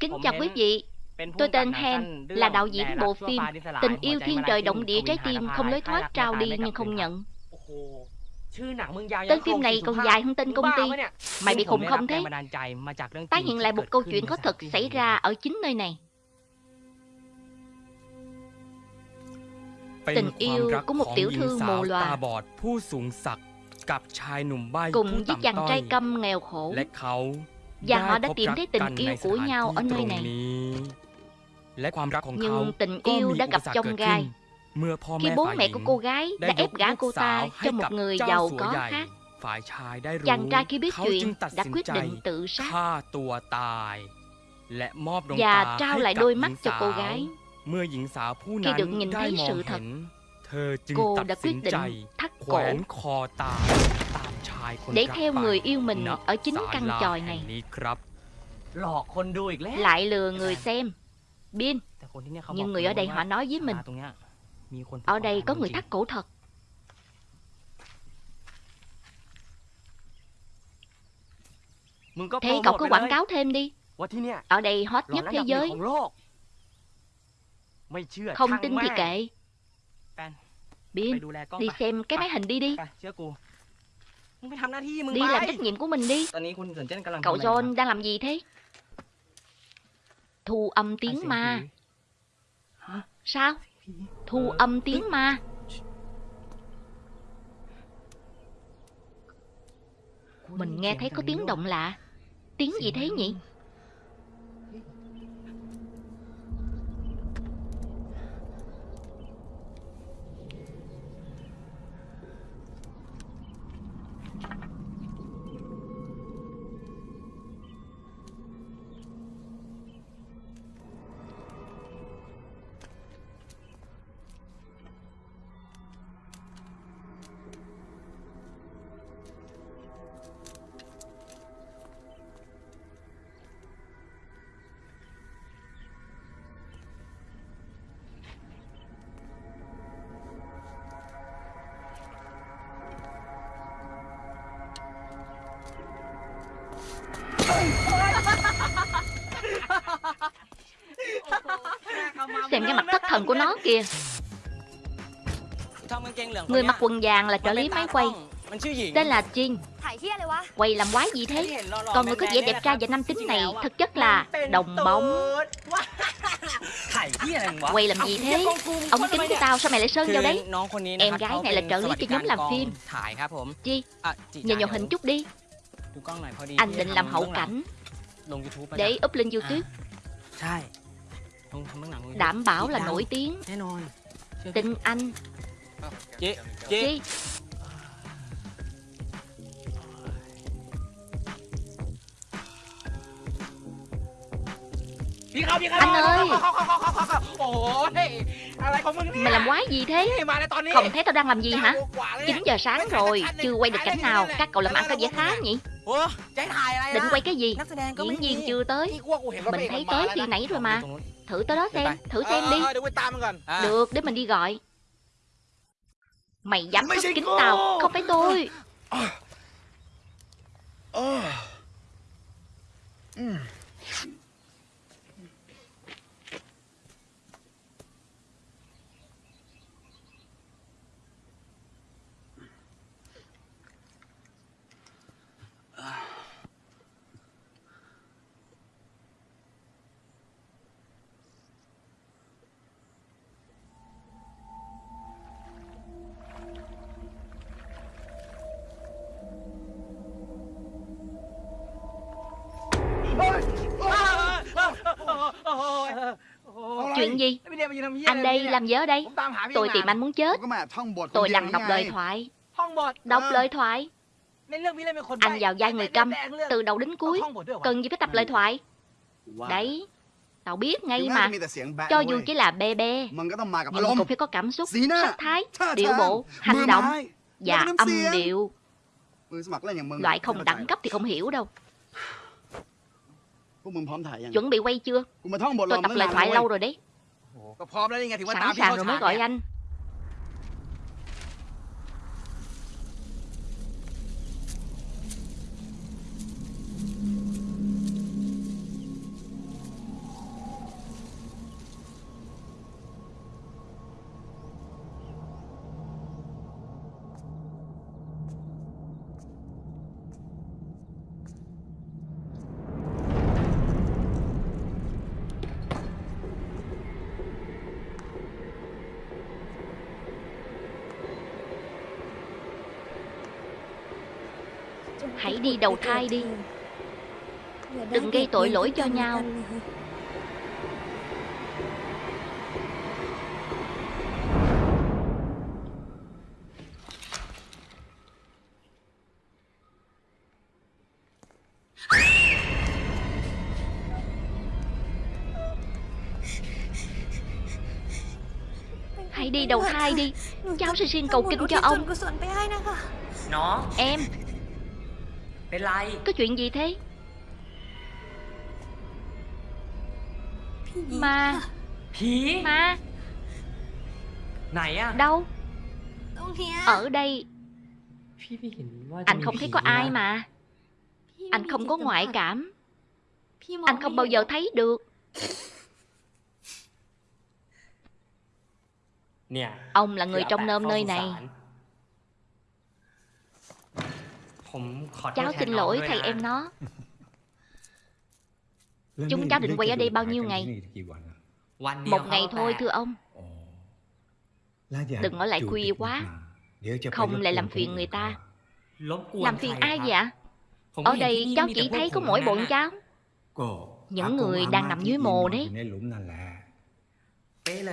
Kính chào quý vị. Tôi tên Hen là đạo diễn bộ phim Tình yêu thiên trời động địa trái tim không lối thoát trao đi nhưng không nhận. Tên phim này còn dài hơn tên công ty. Mày bị khùng không thế? Tái hiện lại một câu chuyện có thật xảy ra ở chính nơi này. Tình yêu của một tiểu thư mù lòa Cùng với chàng trai câm nghèo khổ. Và họ đã tìm thấy tình yêu của nhau ở nơi này. Nhưng tình yêu đã gặp chông gai. Khi bố mẹ của cô gái đã ép gả cô ta cho một người giàu có khác. Chàng trai khi biết chuyện đã quyết định tự sát. Và trao lại đôi mắt cho cô gái. Khi được nhìn thấy sự thật cô đã quyết định thắt cổ. để theo người yêu mình ở chính căn tròi này. Lại lừa người xem. Biên nhưng người ở đây họ nói với mình. ở đây có người thắt cổ thật. Thế cậu cứ quảng cáo thêm đi. Ở đây hot nhất thế giới. Không tin thì kệ. Bin, đi xem cái máy hình đi đi. Đi làm trách nhiệm của mình đi. Cậu John đang làm gì thế? Thu âm tiếng ma. Sao? Thu âm tiếng ma. Mình nghe thấy có tiếng động lạ. Tiếng gì thế nhỉ? kia. Người mặc quần vàng là trợ lý máy quay. Tên là Jin. Quay làm quái gì thế? Còn người có vẻ đẹp trai và nam tính này Thực chất là đồng bóng. Quay làm gì thế? Ông kính của tao sao mày lại sơn vào đấy? Em gái này là trợ lý cho nhóm làm phim. Chi Nhìn vào hình chút đi. Anh định làm hậu cảnh. Để up lên Youtube. Đảm bảo là nổi tiếng. Tinh anh. Chị Chị. Đi không, đi không, Anh ơi. Ôi, Mày làm quái gì thế? Không thấy tao đang làm gì hả? 9 giờ sáng rồi Chưa quay được cảnh nào. Các cậu làm ăn có dễ khá nhỉ? Định quay cái gì? Diễn viên chưa tới. Mình thấy tới khi nãy rồi mà. Thử tới đó xem Thử xem ờ, đi. À. Được để mình đi gọi. Mày dám cướp kính tao Không phải tôi. Chuyện gì? Anh đây làm gì ở đây. Tôi tìm anh muốn chết. Tôi lằn đọc lời thoại. Đọc lời thoại. Anh vào vai người câm Từ đầu đến cuối. Cần gì phải tập lời thoại? Đấy Tao biết ngay mà. Cho dù chỉ là bê bê Nhưng cũng phải có cảm xúc Sắc thái Điệu bộ Hành động Và âm điệu. Loại không đẳng cấp thì không hiểu đâu. Chuẩn bị quay chưa? Tôi tập lời thoại lâu rồi đấy. Sẵn sàng rồi mới gọi anh. Hãy đi đầu thai đi. Đừng gây tội lỗi cho nhau. Hãy đi đầu thai đi. Cháu sẽ xin cầu kinh cho ông. Nó. Em. เป็นไร Có chuyện gì thế พี่หญิง Ma ผี Ma ไหนอะ Đâu ตรงเนี้ย Ở đây พี่ไม่เห็นว่าจะ Anh มี không thấy ผี có ai นะ mà พี่ Anh không có ngoại cảm พี่มอง Anh không bao giờ thấy được เนี่ย Ông là người trong nôm nơi này Cháu xin lỗi thầy em nó. Chúng cháu định quay ở đây bao nhiêu ngày? Một ngày thôi thưa ông. Đừng ở lại khuya quá. Không lại làm phiền người ta. Làm phiền ai vậy ạ? Ở đây cháu chỉ thấy có mỗi bọn cháu. Những người đang nằm dưới mồ đấy.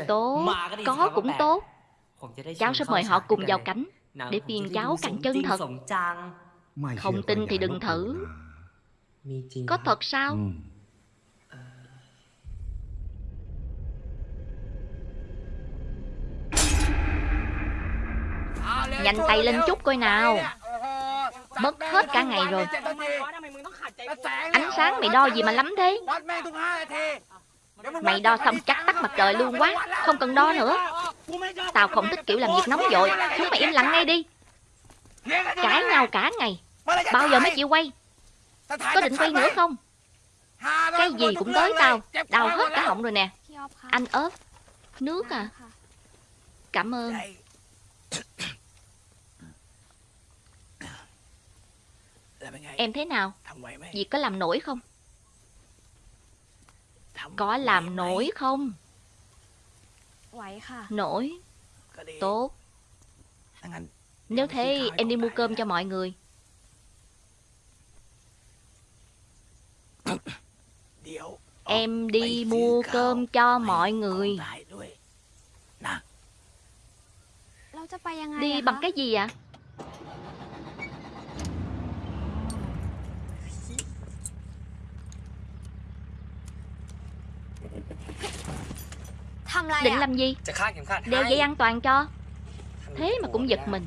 Tốt. Có cũng tốt. Cháu sẽ mời họ cùng vào cảnh Để phiền cháu càng chân thật. Không tin thì đừng thử. Có thật sao? Nhanh tay lên chút coi nào. Mất hết cả ngày rồi. Ánh sáng mày đo gì mà lắm thế? Mày đo xong chắc tắt mặt trời luôn quá. Không cần đo nữa. Tao không thích kiểu làm việc nóng vội. Chúng mày im lặng ngay đi. Cãi nhau cả ngày. Bao giờ mới chịu quay? Có định quay nữa không? Cái gì cũng tới tao. Đau hết cả họng rồi nè. Anh ớt Nước à. Dạ. Cảm ơn. Em thế nào? Việc có làm nổi không? Có làm nổi không? Nổi. Tốt. Nếu thế em đi mua cơm cho mọi người. Em đi mua cơm cho mọi người. Đi bằng cái gì ạ? À? Định làm gì? Đeo dây an toàn cho. Thế mà cũng giật mình.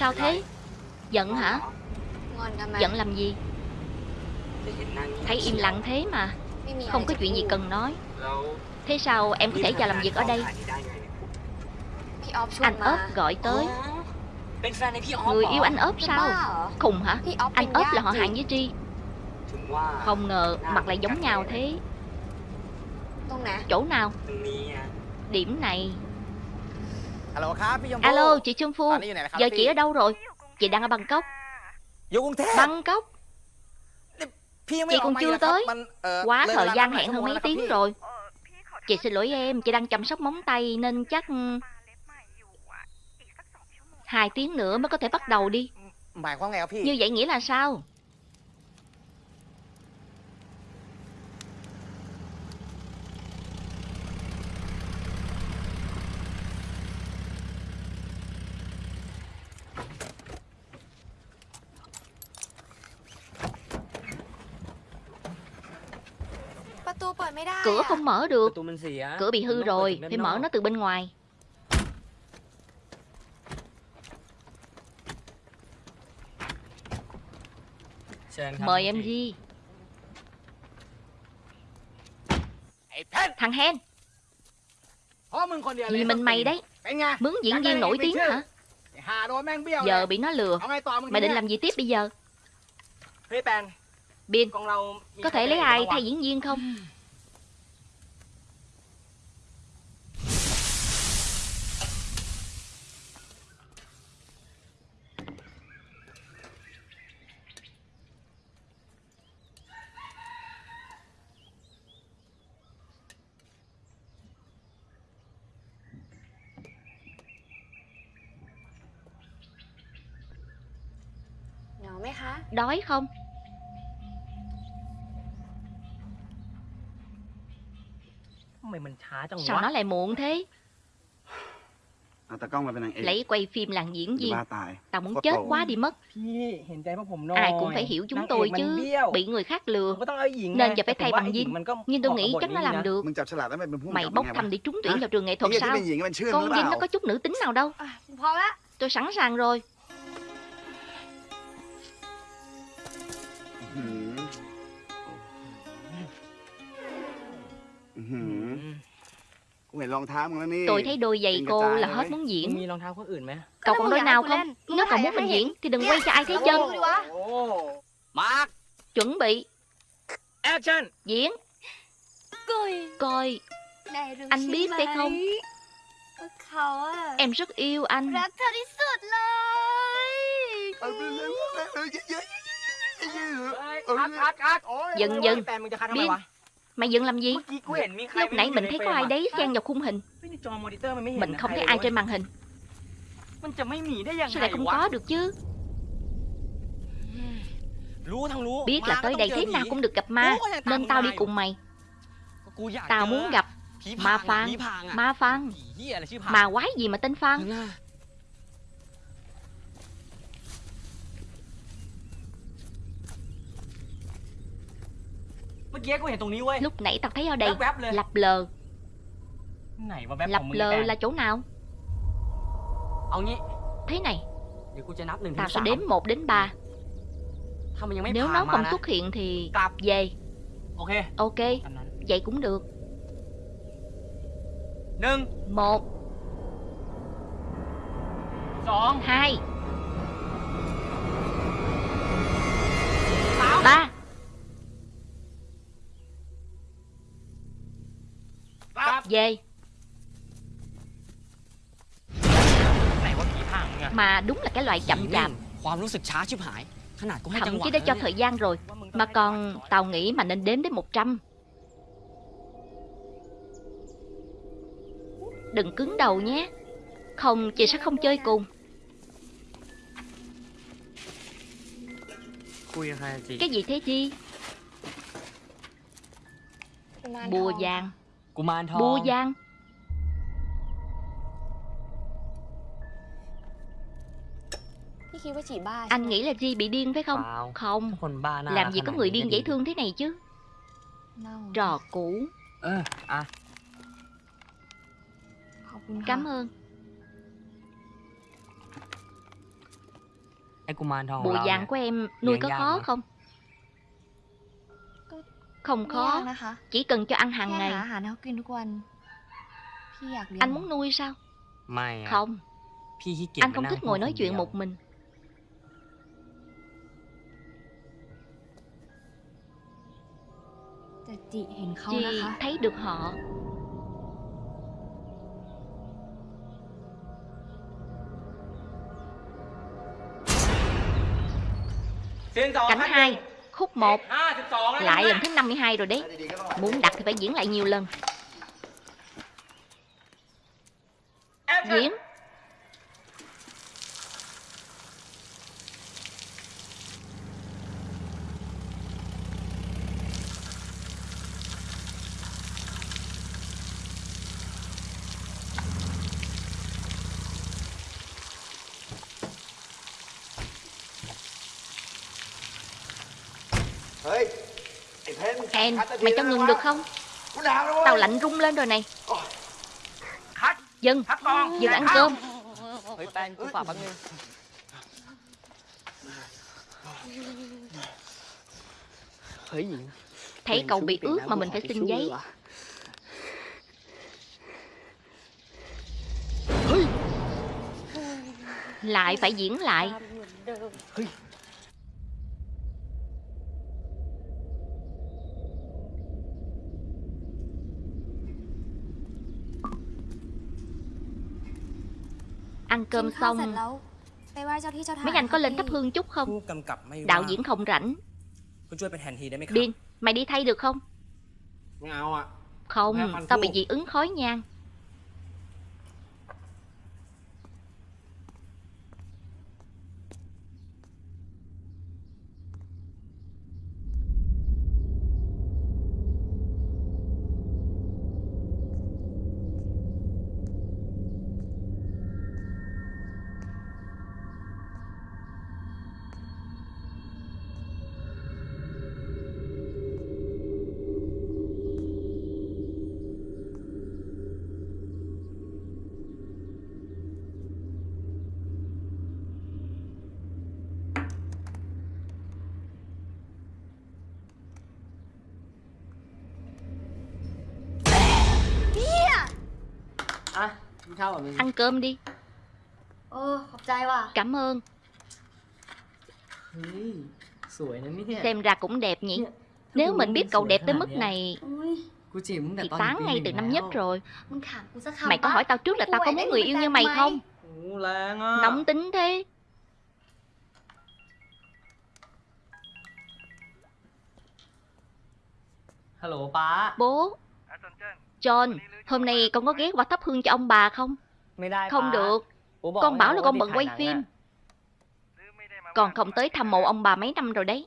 Sao thế? Giận hả? Giận làm gì? Thấy im lặng thế mà, Không có chuyện gì cần nói. Thế sao em có thể vào làm việc ở đây? Anh ớt gọi tới. Người yêu anh ớt sao? Khùng hả? Anh ớt là họ hàng với Tri. Không ngờ mặt lại giống nhau thế. Chỗ nào? Điểm này. Alo chị Trương Phu. Giờ chị ở đâu rồi? Chị đang ở Bangkok. Bangkok. Chị còn chưa tới. Quá thời gian hẹn hơn mấy tiếng rồi. Chị xin lỗi em Chị đang chăm sóc móng tay nên chắc ừ, Hai tiếng nữa mới có thể bắt đầu đi. Như vậy nghĩa là sao? Cửa không mở được. Cửa bị hư rồi. Phải mở nó từ bên ngoài. Mời em gì Thằng Hen. Vì mình mày đấy Mướn diễn viên nổi tiếng hả? Giờ bị nó lừa. Mày định làm gì tiếp bây giờ? Biên Có thể lấy ai thay diễn viên không? ไหน ai บ้างวะ thay diễn viên không Nhỏ mấy khá Đói không Mày mìnhช้าจัง Sao วะ nó lại muộn thế เอาตากล้องมาเป็นนางเอก Lấy quay phim làng diễn จะ viên บ้าตาย Tao muốn Có chết tội. quá đi mất พี่เห็นใจพวกผมหน่อย Ai cũng phải hiểu chúng นางเอก tôi มัน chứ เบี้ยว Bị người khác ผม lừa ก็ต้องเอาไอ้หญิง Nên ไง giờ phải แต่ thay ผมว่า bằng ไอ้หญิง Dinh มันก็ Nhưng tôi เหมาะ nghĩ กับบท chắc nó นี้นะ làm được มึงจับฉลากแล้วมันเป็นผู้กำ Mày กับ bốc ไงวะ thăm để trúng tuyển Hả? vào trường nghệ ไอ้ thuật เหี้ยที่ sao เป็นหญิงมันเชื่อ Con หรือเป Dinh ล่า nó có chút nữ tính nào đâu à,พร้อมแล้ว Tôi sẵn sàng rồi Tôi thấy đôi giày cô là hết muốn diễn Cậu còn đôi nào không? Nếu cậu muốn mình diễn thì đừng quay cho ai thấy chân Chuẩn bị Action Diễn Coi Anh biết phải không? Em rất yêu anh Dừng dừng Biết Mày dựng làm gì? Lúc nãy mình thấy có ai đấy xen vào khung hình. Mình không thấy ai trên màn hình. Sao lại không có được chứ? Biết là tới đây thế nào cũng được gặp ma Nên tao đi cùng mày. Tao muốn gặp Ma Phan. Ma Phan. Ma quái gì mà tên Phan? Lúc nãy tao thấy ở đây Lập lờ. Này, Lập lờ là chỗ nào? Thế này. Tao sẽ đếm 1 đến 3 Nếu nó không xuất hiện thì Về. Ok. Vậy cũng được. Một. Hai. Ba. về Mà đúng là cái loại chậm chạp. Thậm chí đã cho thời gian rồi Mà còn Tàu nghĩ mà nên đếm đến 100 Đừng cứng đầu nhé. Không chị sẽ không chơi cùng. Cái gì thế chi? Bùa vàng. Bua Giang. Anh nghĩ là Di bị điên phải không? Không. Làm gì có người điên dễ thương thế này chứ? Trò cũ. Cảm ơn. Bùi giang của em nuôi có khó không? Không khó. Chỉ cần cho ăn hàng ngày. Anh. Muốn nuôi sao? Không. Anh không thích ngồi nói chuyện một mình. Chị thấy được họ. Cánh hai khúc 1 Lại lần thứ 52 rồi đấy. Muốn đặt thì phải diễn lại nhiều lần. Diễn. Mày cho ngừng được không? Tao lạnh rung lên rồi này. Dân dừng ăn cơm. Thấy cậu bị ướt mà mình phải xin giấy. Lại phải diễn lại. Ăn cơm xong. Mấy anh có lên thắp hương chút không? Đạo diễn không rảnh. Điên Mày đi thay được không? Không Tao bị dị ứng khói nhang. ăn cơm đi. Ơ, hợp trai quá. Cảm ơn. Ừ, Sủi nữa nhỉ Xem ra cũng đẹp nhỉ. Nếu mình biết cậu đẹp tới mức này Thì tán ngay từ năm nhất rồi. Mày có hỏi tao trước là tao có muốn người yêu như mày không? Nóng tính thế. Hello, ba Bố. Dạ, John, hôm nay con có ghé qua thắp hương cho ông bà không? Không được, con bảo là con bận quay phim. Con không tới thăm mộ ông bà mấy năm rồi đấy.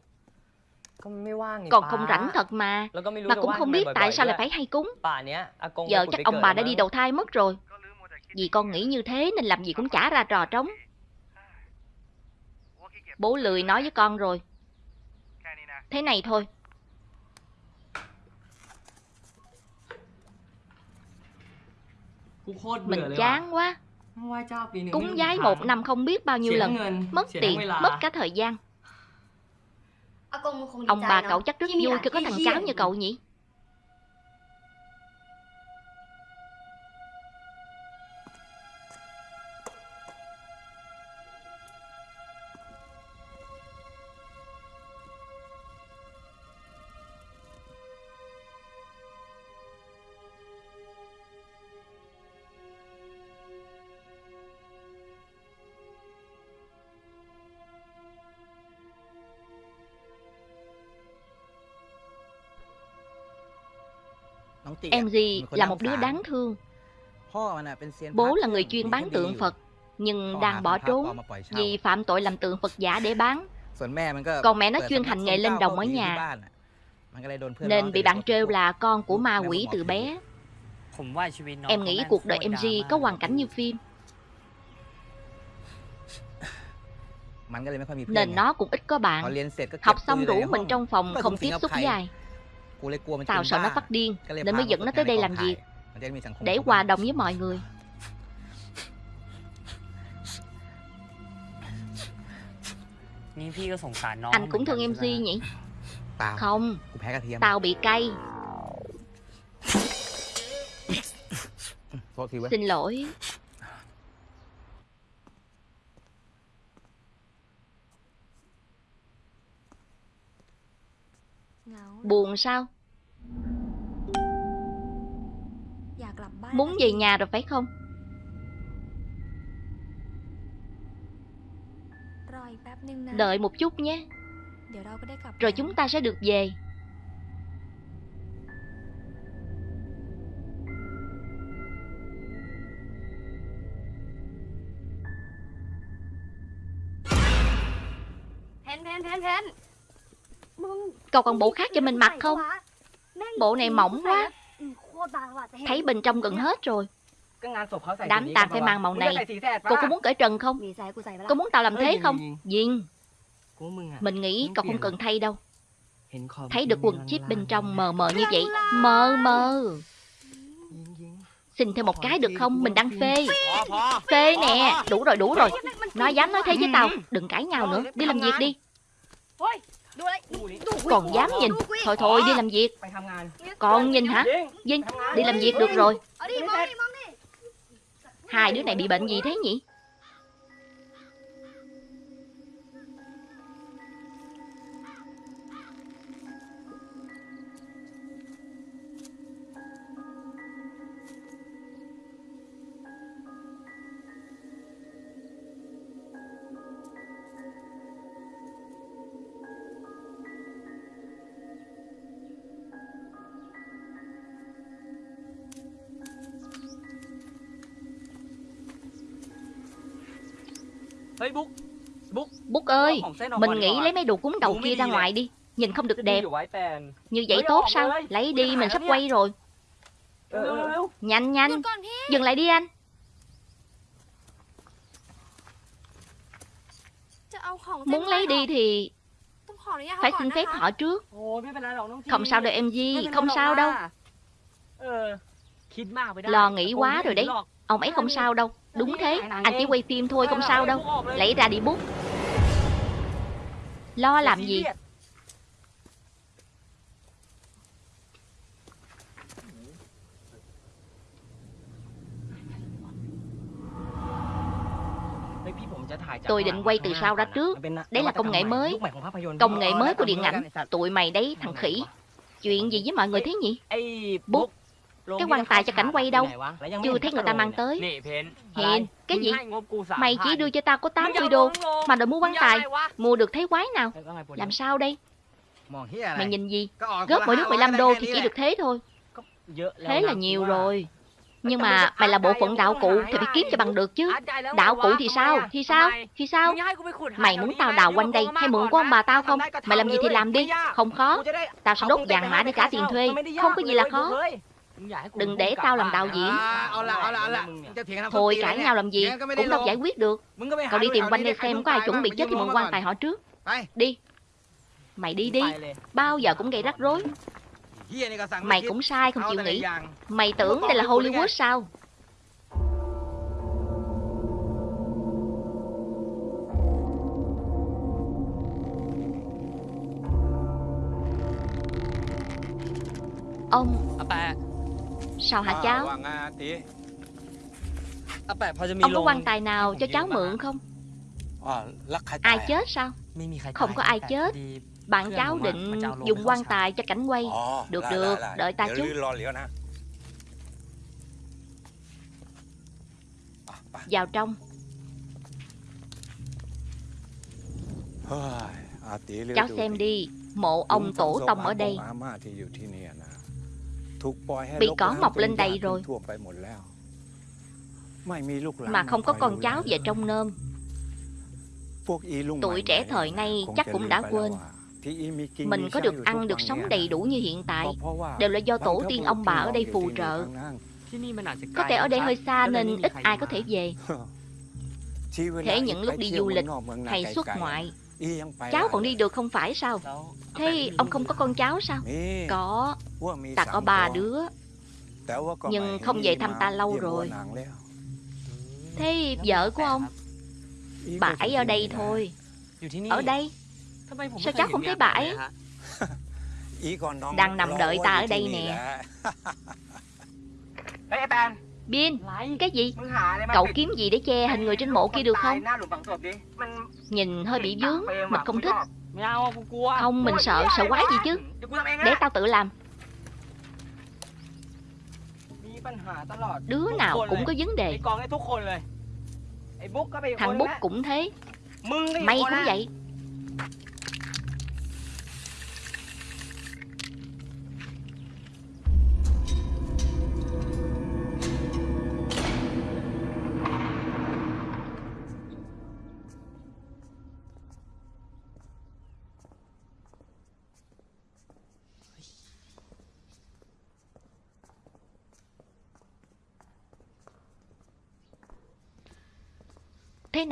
Còn không rảnh thật mà. Mà cũng không biết tại sao lại phải hay cúng. Giờ chắc ông bà đã đi đầu thai mất rồi. Vì con nghĩ như thế nên làm gì cũng trả ra trò trống. Bố lười nói với con rồi. Thế này thôi. Cũng khôn Mình chán quá. Cúng giái một năm không biết bao nhiêu lần. Mất tiền, mất cả thời gian. Ông bà cậu chắc rất vui khi có thằng cháu như cậu nhỉ? Em Henry là một đứa đáng thương. Bố là người chuyên bán tượng Phật Nhưng đang bỏ trốn Vì phạm tội làm tượng Phật giả để bán. Còn mẹ nó chuyên hành nghề lên đồng ở nhà. Nên bị bạn trêu là con của ma quỷ từ bé. Em nghĩ cuộc đời MG có hoàn cảnh như phim. Nên nó cũng ít có bạn. Học xong rủ mình trong phòng không tiếp xúc với ai. Tao sợ nó phát điên Nên mới dẫn nó tới đây làm gì? Để hòa đồng với mọi người. Anh cũng thương em Duy nhỉ? Không. Tao bị cay. Xin lỗi. Buồn sao? Muốn về nhà rồi phải không? Đợi một chút nhé. Rồi chúng ta sẽ được về. Cậu còn bộ khác cho mình mặc không? Bộ này mỏng quá. Thấy bên trong gần hết rồi. Đám tàn phải mang màu này. Cô có muốn cởi trần không? Cô muốn tao làm thế không? Diên, Mình nghĩ cậu không cần thay đâu. Thấy được quần chip bên trong mờ mờ như vậy. Mờ mờ. Xin thêm một cái được không? Mình đang phê. Phê nè. Đủ rồi đủ rồi. Nói dám nói thế với tao. Đừng cãi nhau nữa. Đi làm việc đi. Còn dám nhìn. Thôi thôi đi làm việc. Còn nhìn hả? Vinh đi. Làm việc được rồi. Hai đứa này bị bệnh gì thế nhỉ? Bút ơi, mình nghĩ lấy mấy đồ cúng đầu kia ra ngoài đi Nhìn không được đẹp. Như vậy tốt sao? Lấy đi, mình sắp quay rồi. Nhanh nhanh, dừng lại đi anh. Muốn lấy đi thì phải xin phép họ trước. Không sao đâu em Di, không sao đâu. Lo nghĩ quá rồi đấy. Ông ấy không sao đâu. Đúng thế, anh chỉ quay phim thôi không sao đâu. Lấy ra đi bút. Lo làm gì? Tôi định quay từ sau ra trước. Đấy là công nghệ mới. Công nghệ mới của điện ảnh. Tụi mày đấy thằng khỉ. Chuyện gì với mọi người thế nhỉ? Bút. Cái quan tài cho cảnh quay đâu. Chưa thấy người ta mang tới. Hiền, cái gì? Mày chỉ đưa cho tao có 80 đô Mà đòi mua quan tài Mua được thấy quái nào? Làm sao đây? Mày nhìn gì? Góp mỗi nước 15 đô thì chỉ được thế thôi. Thế là nhiều rồi. Nhưng mà mày là bộ phận đạo cụ thì phải kiếm cho bằng được chứ. Đạo cụ thì sao? Thì sao? Thì sao? Mày muốn tao đào quanh đây hay mượn của ông bà tao không? Mày làm gì thì làm đi. Không khó. Tao sẽ đốt vàng mã để trả tiền thuê Không có gì là khó Đừng để tao làm đạo diễn. Thôi cãi nhau làm gì Cũng đâu giải quyết được. Cậu đi tìm quanh đây xem có ai chuẩn bị chết thì mượn quan tài họ trước. Đi. Mày đi đi Bao giờ cũng gây rắc rối. Mày cũng sai không chịu nghĩ. Mày tưởng đây là Hollywood sao? Ông à, Bà. Sao hả cháu? Ông có quan tài nào cho cháu mượn không? Ai chết sao? Không có ai chết. Bạn cháu định dùng quan tài cho cảnh quay. Được được, đợi ta chút. Vào trong. Cháu xem đi. Mộ ông tổ tông ở đây. Bị cỏ mọc lên đầy rồi. Mà không có con cháu về trong nôm. Tuổi trẻ thời nay chắc cũng đã quên. Mình có được ăn được sống đầy đủ như hiện tại Đều là do tổ tiên ông bà ở đây phù trợ. Có thể ở đây hơi xa nên ít ai có thể về. Thế những lúc đi du lịch hay xuất ngoại. Cháu còn đi được không phải sao? Thế ông không có con cháu sao? Có Ta có ba đứa. Nhưng không về thăm ta lâu rồi. Thế vợ của ông? Bà ấy ở đây thôi. Ở đây. Sao cháu không thấy bà ấy? Đang nằm đợi ta ở đây nè. Bin, cái gì? Cậu kiếm gì để che hình người trên mộ kia được không? Nhìn hơi bị vướng, mình không thích. Không, mình sợ, sợ quái gì chứ? Để tao tự làm. Đứa nào cũng có vấn đề. Thằng Bút cũng thế. Mày cũng vậy.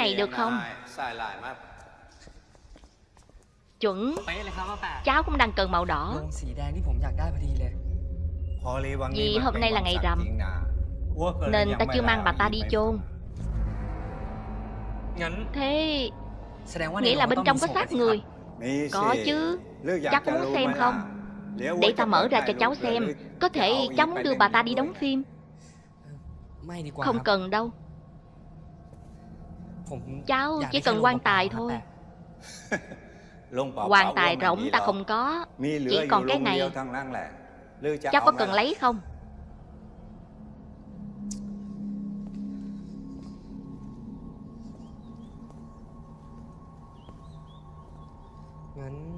này được không? chuẩn. Cháu cũng đang cần màu đỏ. Vì hôm nay là ngày rằm nên ta chưa mang bà ta đi chôn. Thế nghĩa là bên trong có xác người. có chứ. Cháu muốn xem không? để ta mở ra cho cháu xem. Có thể cháu muốn đưa bà ta đi đóng phim. Không cần đâu. Cháu chỉ cần quan tài thôi. Quan tài rỗng ta không có. Chỉ còn cái này. Cháu có cần lấy không?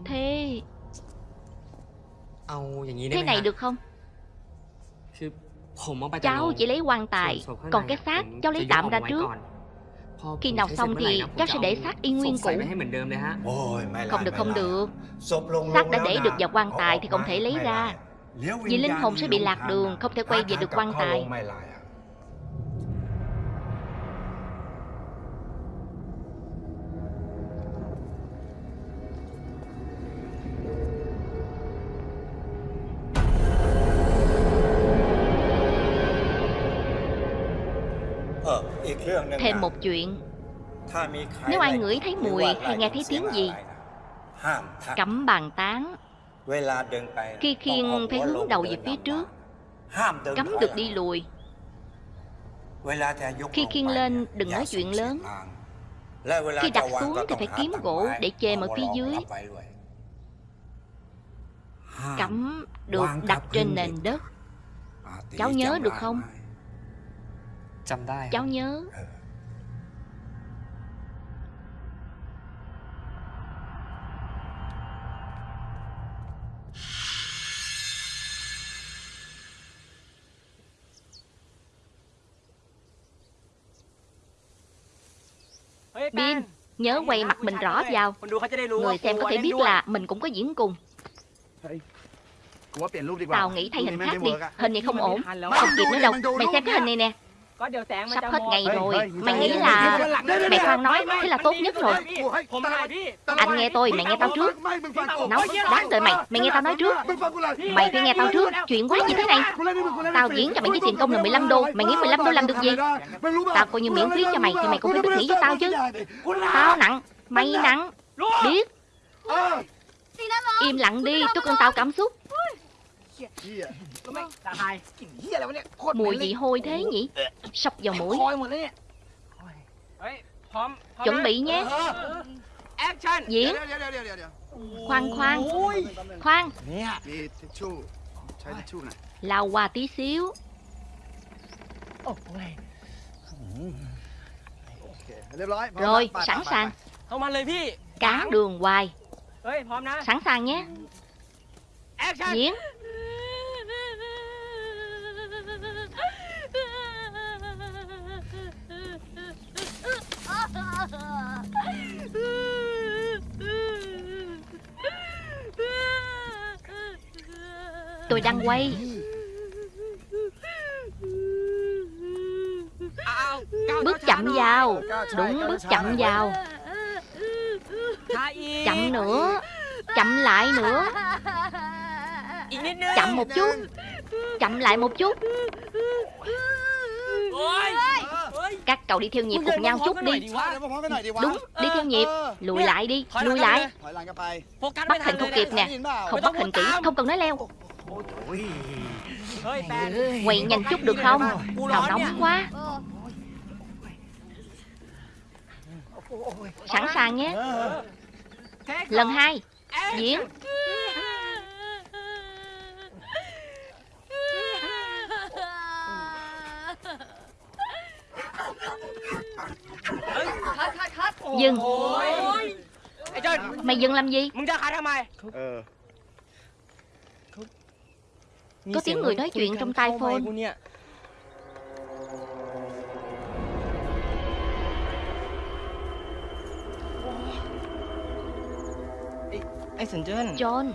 Thế Thế này được không? Cháu chỉ lấy quan tài. Còn cái xác cháu lấy tạm ra trước. Khi nào xong thì cháu sẽ để xác y nguyên cũ. Không được không được. Xác đã để được vào quan tài thì không thể lấy ra. Vì linh hồn sẽ bị lạc đường Không thể quay về được quan tài. một chuyện. Nếu ai ngửi thấy mùi hay nghe thấy tiếng gì Cấm bàn tán. Khi khiên phải hướng đầu về phía trước Cấm được đi lùi. Khi khiên lên đừng nói chuyện lớn. Khi đặt xuống thì phải kiếm gỗ để chềm ở phía dưới. Cấm được đặt trên nền đất. À, Cháu nhớ được không? Cháu nhớ. Ừ. Biên Nhớ quay mặt mình rõ vào Người xem có thể biết là mình cũng có diễn cùng. Tao nghĩ thay hình khác đi. Hình này không ổn. Không kịp nữa đâu. Mày xem cái hình này nè có điều tạng sắp hết ngày rồi. mày nghĩ là mày khoan nói thế là tốt nhất rồi. Anh nghe tôi mày nghe tao trước. nóng đáng đợi mày mày nghe tao nói trước. Mày phải nghe tao trước. Chuyện quái gì thế này. Tao diễn cho mày với tiền công là 15 đô. Mày nghĩ 15 đô làm được gì? Tao coi như miễn phí cho mày thì mày cũng phải biết nghĩ với tao chứ. Tao nặng mày nặng. Biết. Im lặng đi tôi cần tao cảm xúc. Mùi gì hôi thế nhỉ? Sọc vào mũi. Chuẩn bị nhé. Diễn. Khoan khoan. Khoan. Lao qua tí xíu. Rồi sẵn sàng. Cán đường hoài. Sẵn sàng nhé. Diễn. Tôi đang quay. Bước chậm vào. Đúng bước chậm vào. Chậm nữa. Chậm lại nữa. Chậm một chút. Chậm lại một chút. Các cậu đi theo nhịp cùng nhau chút đi. Đúng, đi theo nhịp. Lùi lại đi, lùi lại. Bắt hình không kịp nè. Không bắt hình kỹ, không cần nói leo. Quay nhanh chút được không? Nào nóng quá. Sẵn sàng nhé. Lần hai Diễn. Dừng. Mày dừng làm gì. Ờ. Có tiếng người nói chuyện trong tai phone. John.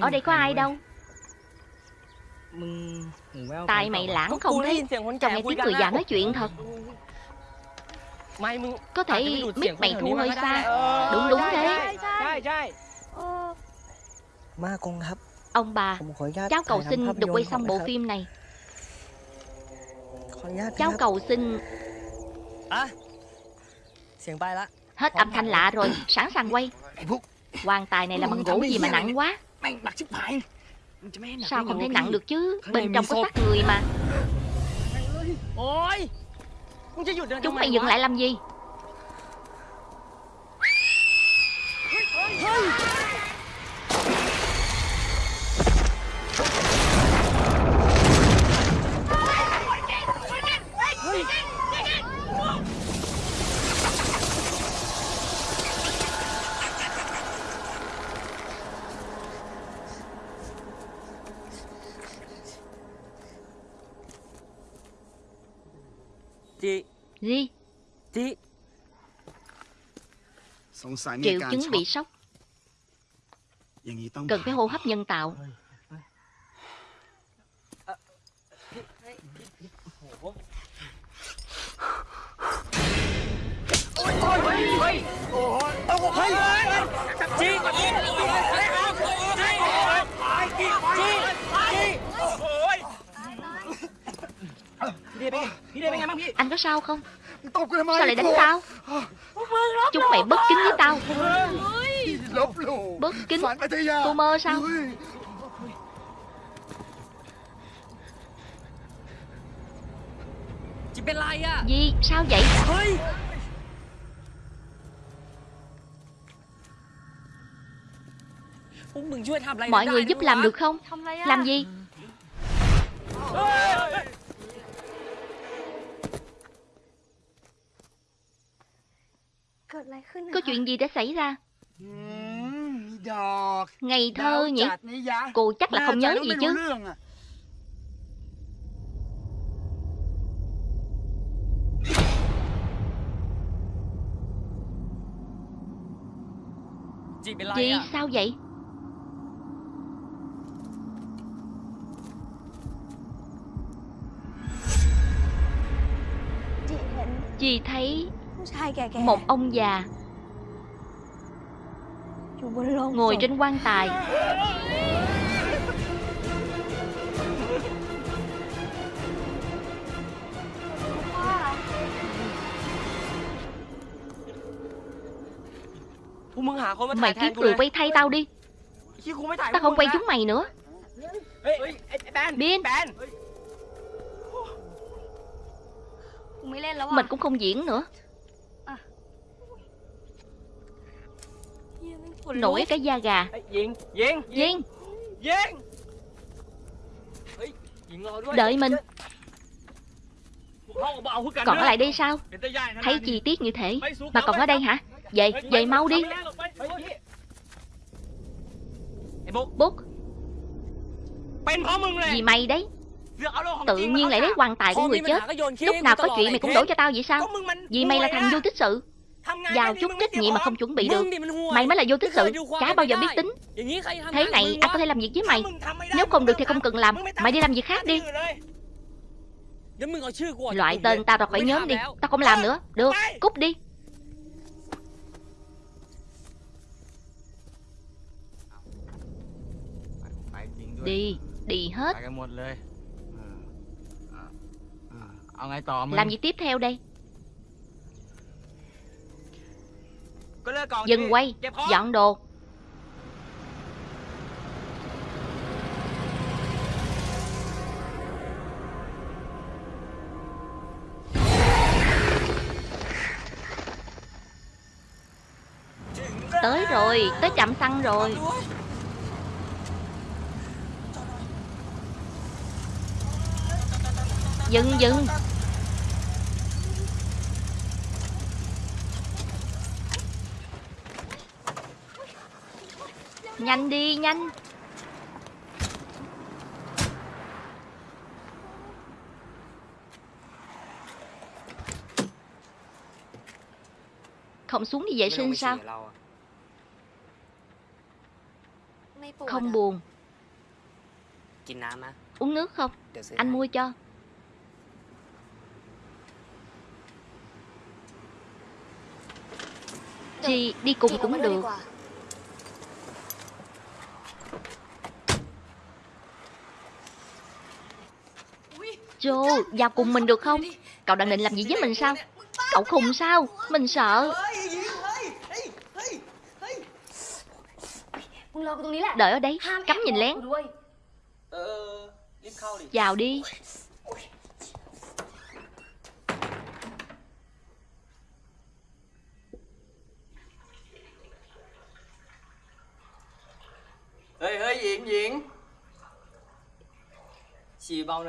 Ở đây có ai đâu? Tai mày lãng không thấy. Tao nghe tiếng người già nói chuyện thật. Có thể mic mày thu hơi xa Đúng đúng thế. ma con hấp. Ông bà Cháu cầu xin được quay xong bộ phim này. Cháu cầu xin Hết âm thanh lạ rồi Sẵn sàng quay. Quan tài này là bằng gỗ gì mà nặng quá. Sao không thấy nặng được chứ? Bên trong có xác người mà. Chúng mày dừng lại làm gì? Gì? Triệu chứng bị sốc Cần phải hô hấp nhân tạo Chi! Chi! Chi! Anh có sao không? Sao lại đánh tao? Chúng mày bất kính với tao. Bất kính. Cô mơ sao? Gì? Sao vậy? Mọi người giúp làm được không? Làm gì? Có chuyện gì đã xảy ra? Ngày thơ nhỉ? Cô chắc là không nhớ gì chứ. Chị à? sao vậy? Chị thấy một ông già. Ngồi trên quan tài. Mày kiếm người quay thay tao đi. Tao không quay chúng mày nữa. Bin. Mình cũng không diễn nữa. nổi cái da gà. Viên Viên Viên Viên Đợi mình. Còn ở lại đây sao? Thấy chi tiết như thế. Mà còn ở đây hả? Về, về mau đi. Bút Vì mày đấy? Tự nhiên lại lấy quan tài của người chết. Lúc nào có chuyện mày cũng đổ cho tao vậy sao? Vì mày là thằng vô tích sự? giao chút trách nhiệm mà không chuẩn bị được. Mày mới là vô tích sự. Chả bao giờ biết tính. Thế này anh có thể làm việc với mày. Nếu không được thì không cần làm. Mày đi làm việc khác đi. Loại tên tao ra khỏi nhóm đi. Tao không làm nữa. Được. cúp đi. Đi. Đi hết. Làm gì tiếp theo đây? Dừng quay Dọn đồ. Tới rồi Tới chậm xăng rồi. Dừng dừng. Nhanh đi, nhanh. Không xuống đi vệ sinh sao? Không buồn. Uống nước không? Anh mua cho. Chị đi cùng cũng được. Joe, vào cùng mình được không? Cậu đang định làm gì với mình sao? Cậu khùng sao? Mình sợ. Đợi ở đây, cắm nhìn lén. Ờ, vào đi.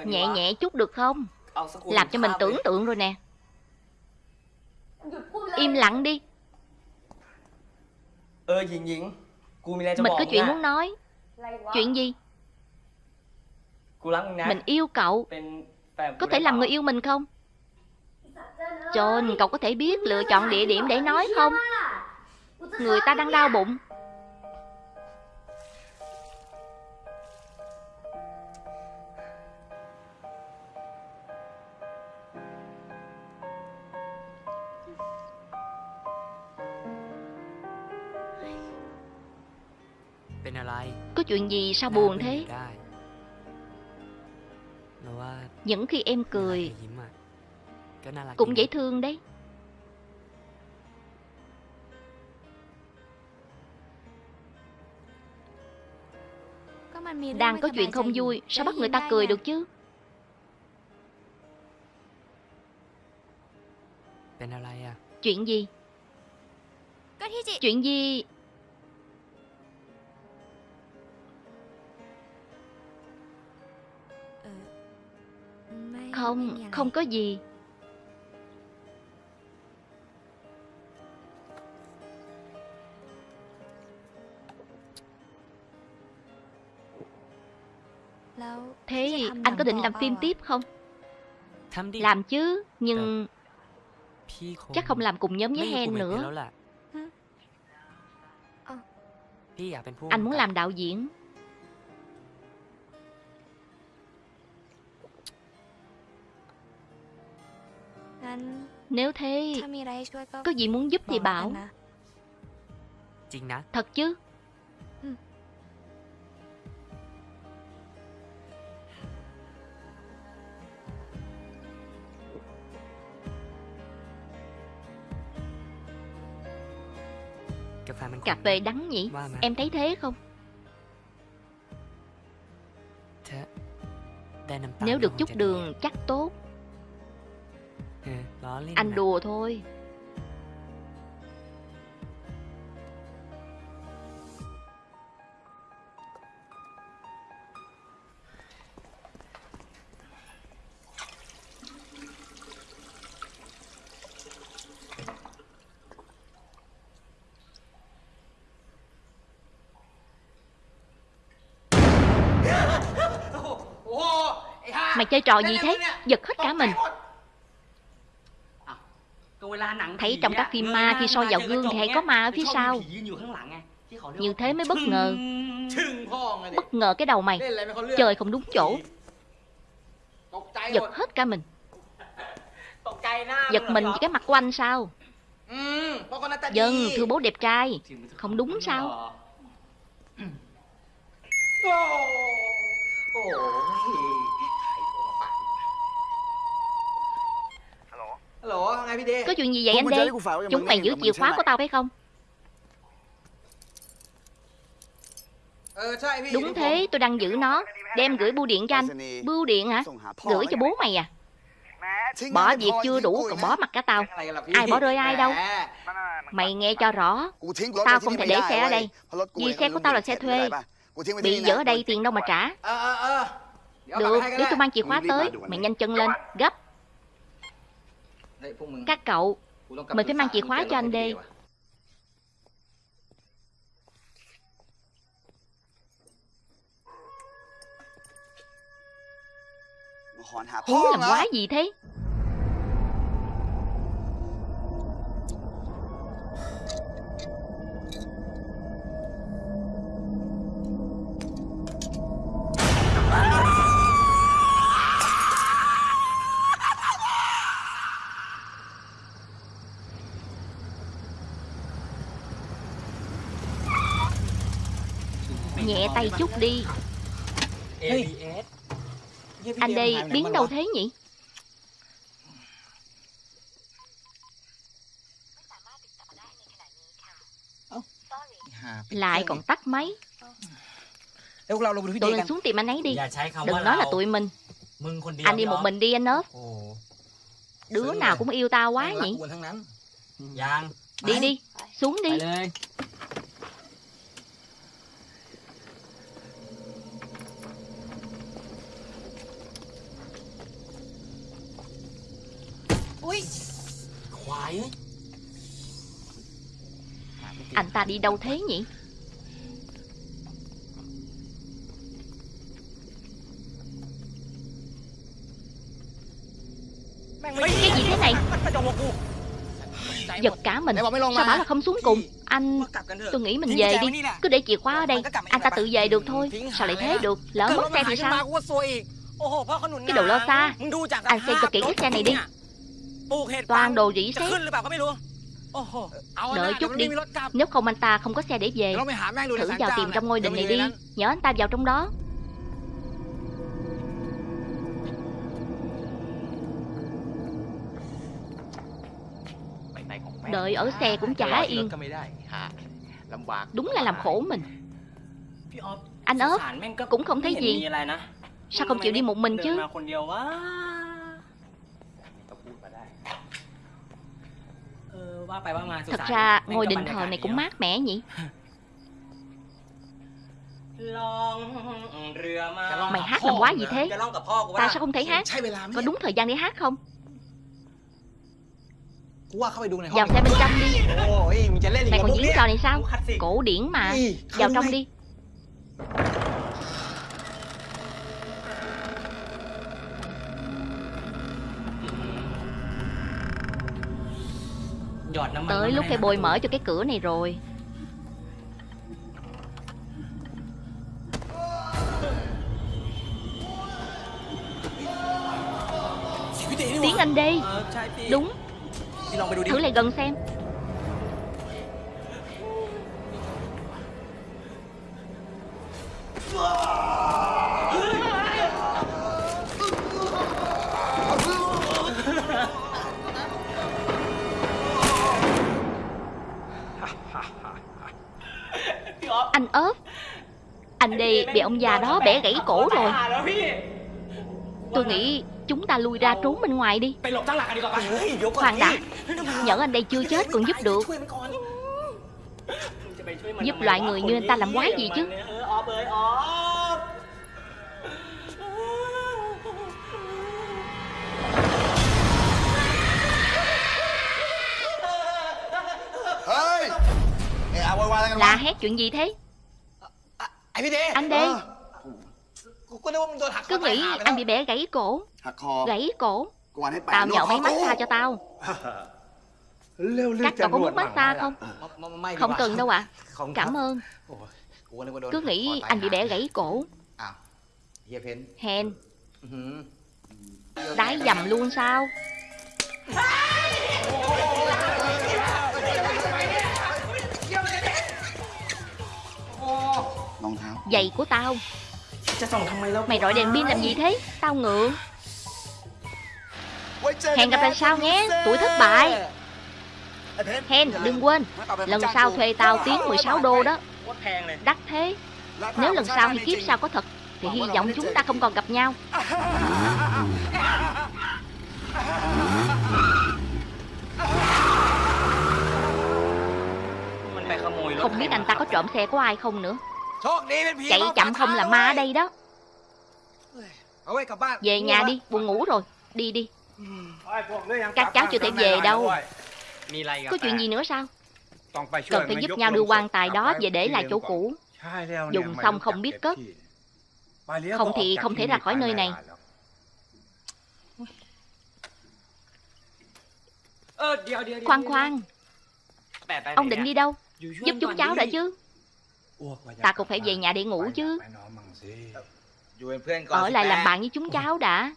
Nhẹ nhẹ chút được không? Làm cho mình tưởng tượng rồi nè. Im lặng đi. Mình có chuyện muốn nói. Chuyện gì? Mình yêu cậu. Có thể làm người yêu mình không? John, cậu có thể biết lựa chọn địa điểm để nói không? Người ta đang đau bụng. chuyện gì sao buồn thế? Những khi em cười, Cũng dễ thương đấy. Đang có chuyện không vui, Sao bắt người ta cười được chứ? Chuyện gì? Chuyện gì Không, không có gì. Thế anh có định làm phim tiếp không? Làm chứ, nhưng chắc không làm cùng nhóm với Hen nữa. Anh muốn làm đạo diễn. Nếu thế Có gì muốn giúp thì bảo. Thật chứ? Cà phê đắng nhỉ? Em thấy thế không? Nếu được chút đường chắc tốt. Anh đùa thôi Mày chơi trò gì thế Giật hết cả mình Thấy trong các phim ma khi soi vào gương thì hay có ma ở phía sau Như thế mới bất ngờ Bất ngờ cái đầu mày Trời không đúng chỗ Giật hết cả mình Giật mình cái mặt của anh sao Dân thưa bố đẹp trai Không đúng sao Ôi Có chuyện gì vậy anh Đê? Chúng mày giữ chìa khóa của tao phải không? Đúng thế tôi đang giữ nó. Đem gửi bưu điện cho anh. Bưu điện hả? Gửi cho bố mày à? Bỏ việc chưa đủ còn bỏ mặt cả tao. Ai bỏ rơi ai đâu? Mày nghe cho rõ. Tao không thể để xe ở đây. Vì xe của tao là xe thuê. Bị dở ở đây tiền đâu mà trả. Được để tôi mang chìa khóa tới. Mày nhanh chân lên. Gấp. Các cậu Mình phải mang chìa khóa cho anh đi. hú làm quá gì thế? nhẹ tay chút đi. Anh đây biến đâu thế nhỉ? Lại còn tắt máy. Tụi mình xuống tìm anh ấy đi. Đừng nói là tụi mình. Anh đi một mình đi anh ớt Đứa nào cũng yêu tao quá nhỉ? Đi đi, xuống đi. Ui. Khoái. Anh ta đi đâu thế nhỉ? Cái gì thế này? Giật cả mình. Sao bảo là không xuống cùng? Anh Tôi nghĩ mình về đi. Cứ để chìa khóa ở đây. Anh ta tự về được thôi. Sao lại thế? Được. Lỡ mất xe thì sao? Cái đồ lo xa. Anh xem cho kỹ cái xe này đi. Toàn đồ dĩ sét Đợi chút đi. Nếu không anh ta không có xe để về Thử vào tìm trong ngôi đình này đi. Nhớ anh ta vào trong đó. Đợi ở xe cũng chả yên. Đúng là làm khổ mình. Anh ớt Cũng không thấy gì. Sao không chịu đi một mình chứ? Thật ra ngôi đền thờ này cũng mát mẻ nhỉ? Mày hát làm quá gì thế? Ta sao không thấy hát. Có đúng thời gian để hát không? Vào xe bên trong đi. Mày còn diễn trò này sao? Cổ điển mà. Vào trong đi. Tới lúc cái bôi mở cho cái cửa này rồi. Tiến Anh đi. Đúng. Thử lại gần xem. Ah! anh ớt Anh đi bị ông già đó bẻ gãy cổ rồi Tôi nghĩ chúng ta lui ra trốn bên ngoài đi Khoan đã Nhỡ anh đây chưa chết còn giúp được Giúp loại người như anh ta làm quái gì chứ Là hét chuyện gì thế anh đây Cứ nghĩ anh bị bẻ gãy cổ. Gãy cổ. Tao nhậu mấy mắt tha cho tao. Các cậu có muốn mắt ta không? Không cần đâu ạ. À. Cảm ơn. Cứ nghĩ anh bị bẻ gãy cổ. Hèn. Đái dầm luôn sao? Giày của tao. Mày rọi đèn pin làm gì thế? Tao ngượng. Hẹn gặp lại sau nhé. Tuổi thất bại. Hen đừng quên. Lần sau thuê tao tiếng 16 đô đó. Đắt thế. Nếu lần sau hay kiếp sao có thật? Thì hy vọng chúng ta không còn gặp nhau. Không biết anh ta có trộm xe của ai không nữa. Chạy chậm không là ma đây đó. Về nhà đi, buồn ngủ rồi. Đi đi. Các cháu chưa thể về đâu. Có chuyện gì nữa sao? Cần phải giúp nhau đưa quan tài đó về để lại chỗ cũ. Dùng xong không biết cất. Không thì không thể ra khỏi nơi này. Khoan khoan. Ông định đi đâu? Giúp chúng cháu đã chứ? Ta cũng phải về nhà để ngủ chứ. Ở lại làm bạn với chúng cháu đã.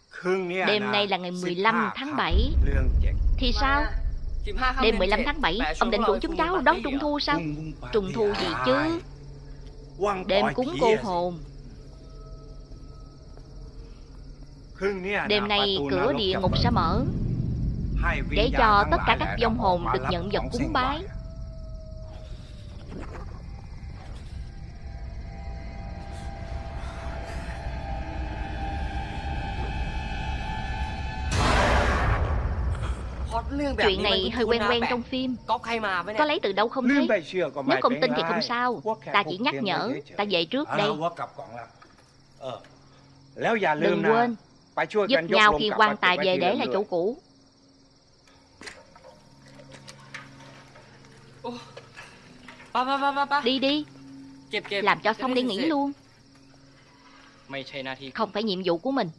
Đêm nay là ngày 15 tháng 7 Thì sao? Đêm 15 tháng 7 Ông định rủ chúng cháu đón trung thu sao? Trung thu gì chứ? Đêm cúng cô hồn. Đêm nay cửa địa ngục sẽ mở. Để cho tất cả các vong hồn được nhận vật cúng bái. Chuyện này hơi quen quen trong phim. Có lấy từ đâu không thấy Nếu không tin thì không sao. Ta chỉ nhắc nhở Ta về trước đây. Đừng quên Giúp nhau khi quan tài về để là chỗ cũ. Đi đi. Làm cho xong đi nghỉ luôn. Không phải nhiệm vụ của mình.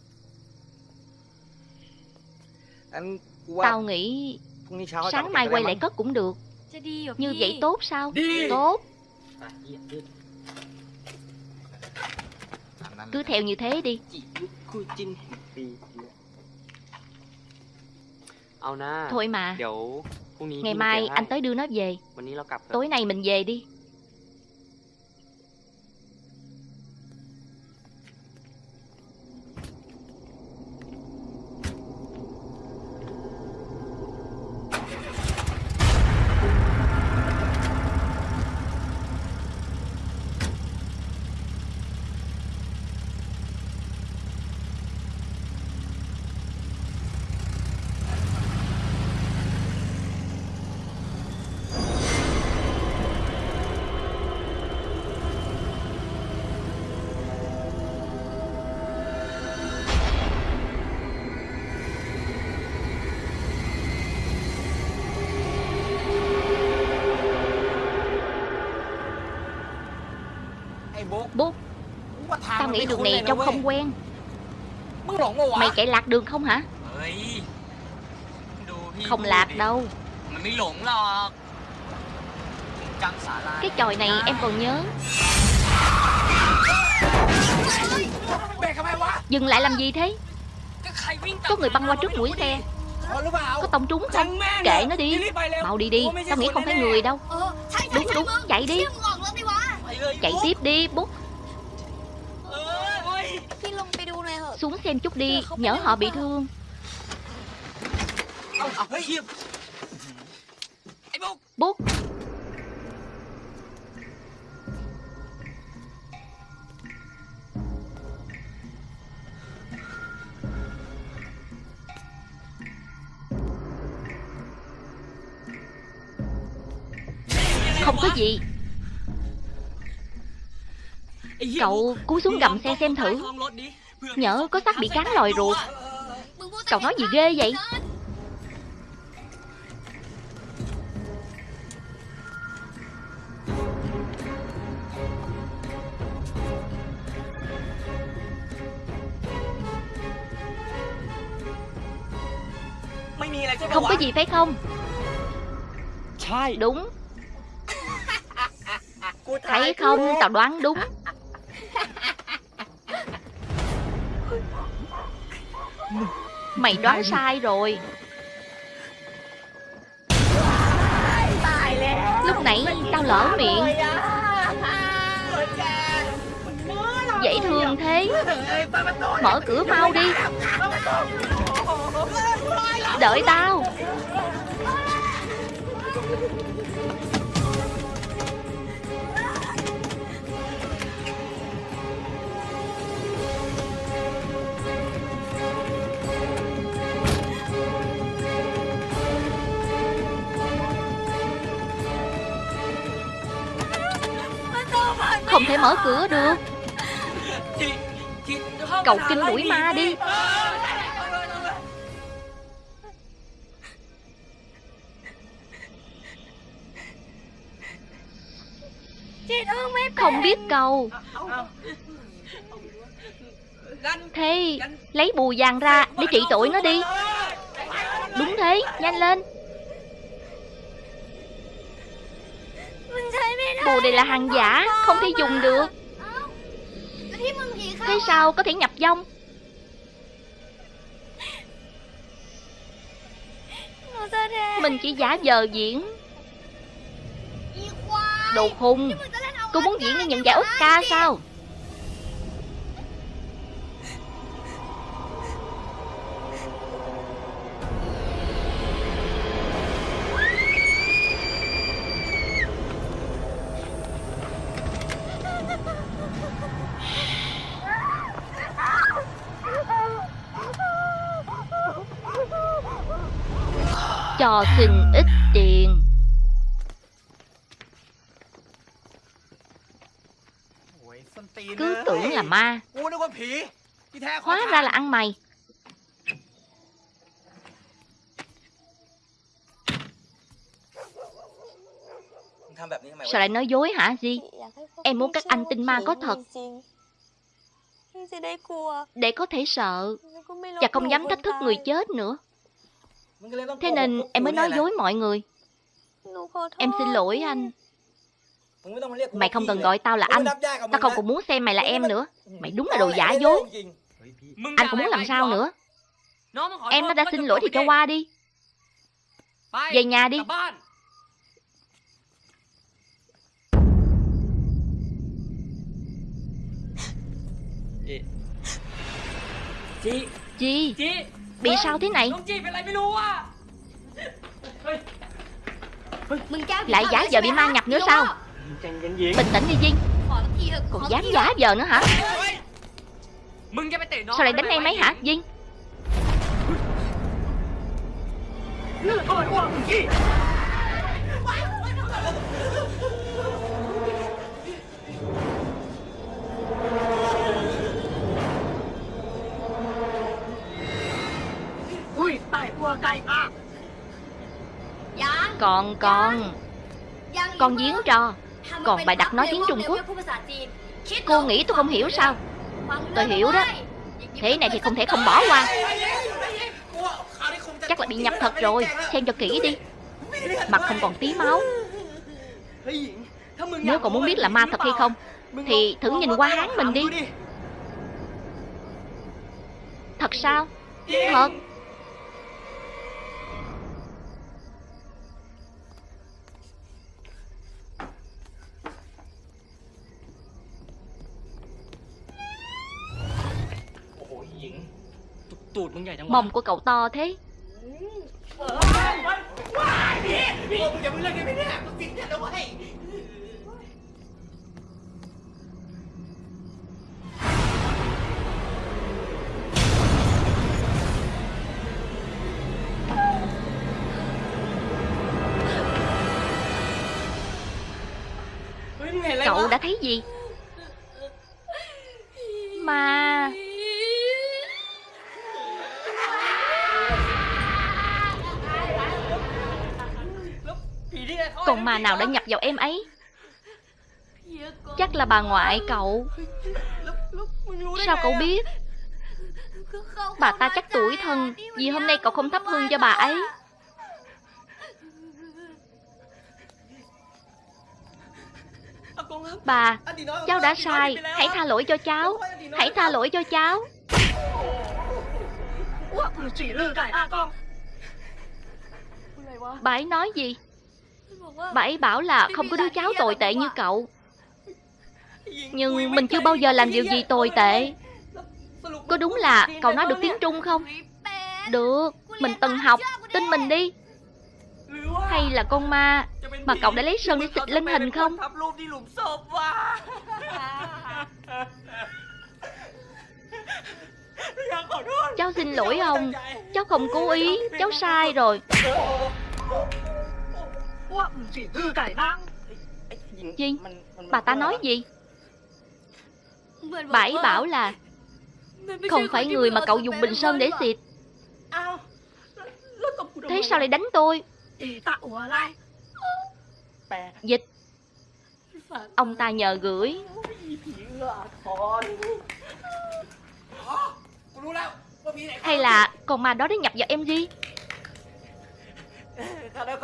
Tao nghĩ sáng mai quay lại cất cũng được. Như vậy tốt sao? Tốt. Cứ theo như thế đi. Thôi mà. Ngày mai anh tới đưa nó về. Tối nay mình về đi. nghĩ đường này trông không quen Mày chạy lạc đường không hả Không lạc đâu Cái tròi này em còn nhớ Dừng lại làm gì thế Có người băng qua trước mũi xe Có tông trúng không Kệ nó đi Mau đi đi Tao nghĩ không phải người đâu Đúng đúng chạy đi Chạy tiếp đi Bút thêm chút đi, Nhỡ họ bị thương. Bút. Không có gì. Cậu cú xuống gầm xe xem thử. Nhỡ có xác bị cán lòi ruột. Cậu nói gì ghê vậy? Không có gì phải không? Đúng. Thấy không, tao đoán đúng. Mày đoán sai rồi. Lúc nãy tao lỡ miệng. Dễ thương thế. Mở cửa mau đi. Đợi tao. Không thể mở cửa được. Cậu kinh đuổi ma đi. Không biết câu Thế lấy bùa vàng ra Để trị tội nó đi. Đúng thế Nhanh lên bùa này là hàng giả, Không thể dùng được. Thế sao có thể nhập vong Mình chỉ giả vờ diễn. Đồ khùng Cô muốn diễn để nhận giải Oscar sao? cho xin ít tiền. Cứ tưởng là ma. Hóa ra là ăn mày. Sao lại nói dối hả, Di? Em muốn các anh tin ma có thật. Để có thể sợ. Và không dám thách thức người chết nữa. Thế nên em mới nói dối mọi người. Em xin lỗi anh. Mày không cần gọi tao là anh. Tao không còn muốn xem mày là em nữa. Mày đúng là đồ giả dối. Anh cũng muốn làm sao nữa? Em nó đã xin lỗi thì cho qua đi. Về nhà đi. Chị. Chị. Chị. Bị sao thế này? Lại giả giờ bị ma nhập nữa sao? Bình tĩnh đi Duyên. Còn dám giả giờ nữa hả? Sao lại đánh em mấy hả Duyên? Còn con. Con giếng trò Còn bài đặt nói tiếng Trung Quốc. Cô nghĩ tôi không hiểu sao? Tôi hiểu đó. Thế này thì không thể không bỏ qua. Chắc là bị nhập thật rồi. Xem cho kỹ đi. Mặt không còn tí máu. Nếu còn muốn biết là ma thật hay không Thì thử nhìn qua hán mình đi. Thật sao? Thật. Mông của cậu to thế. Cậu đã thấy gì? Mà Còn mà nào đã nhập vào em ấy? Chắc là bà ngoại cậu. Sao cậu biết? Bà ta chắc tuổi thân Vì hôm nay cậu không thắp hương cho bà ấy. Bà, cháu đã sai. Hãy tha lỗi cho cháu. Hãy tha lỗi cho cháu. Bà ấy nói gì? Bà ấy bảo là không có đứa cháu tồi tệ như cậu. Nhưng mình chưa bao giờ làm điều gì tồi tệ. Có đúng là cậu nói được tiếng Trung không? Được, mình từng học, tin mình đi. Hay là con ma mà cậu đã lấy sơn để xịt lên hình không? Cháu xin lỗi ông. Cháu không cố ý. Cháu sai rồi. Gì? Bà ta nói gì? Bà ấy bảo là Không phải người mà cậu dùng bình sơn để xịt. Thế sao lại đánh tôi? Dịch. Ông ta nhờ gửi. Hay là con ma đó đã nhập vào em gì?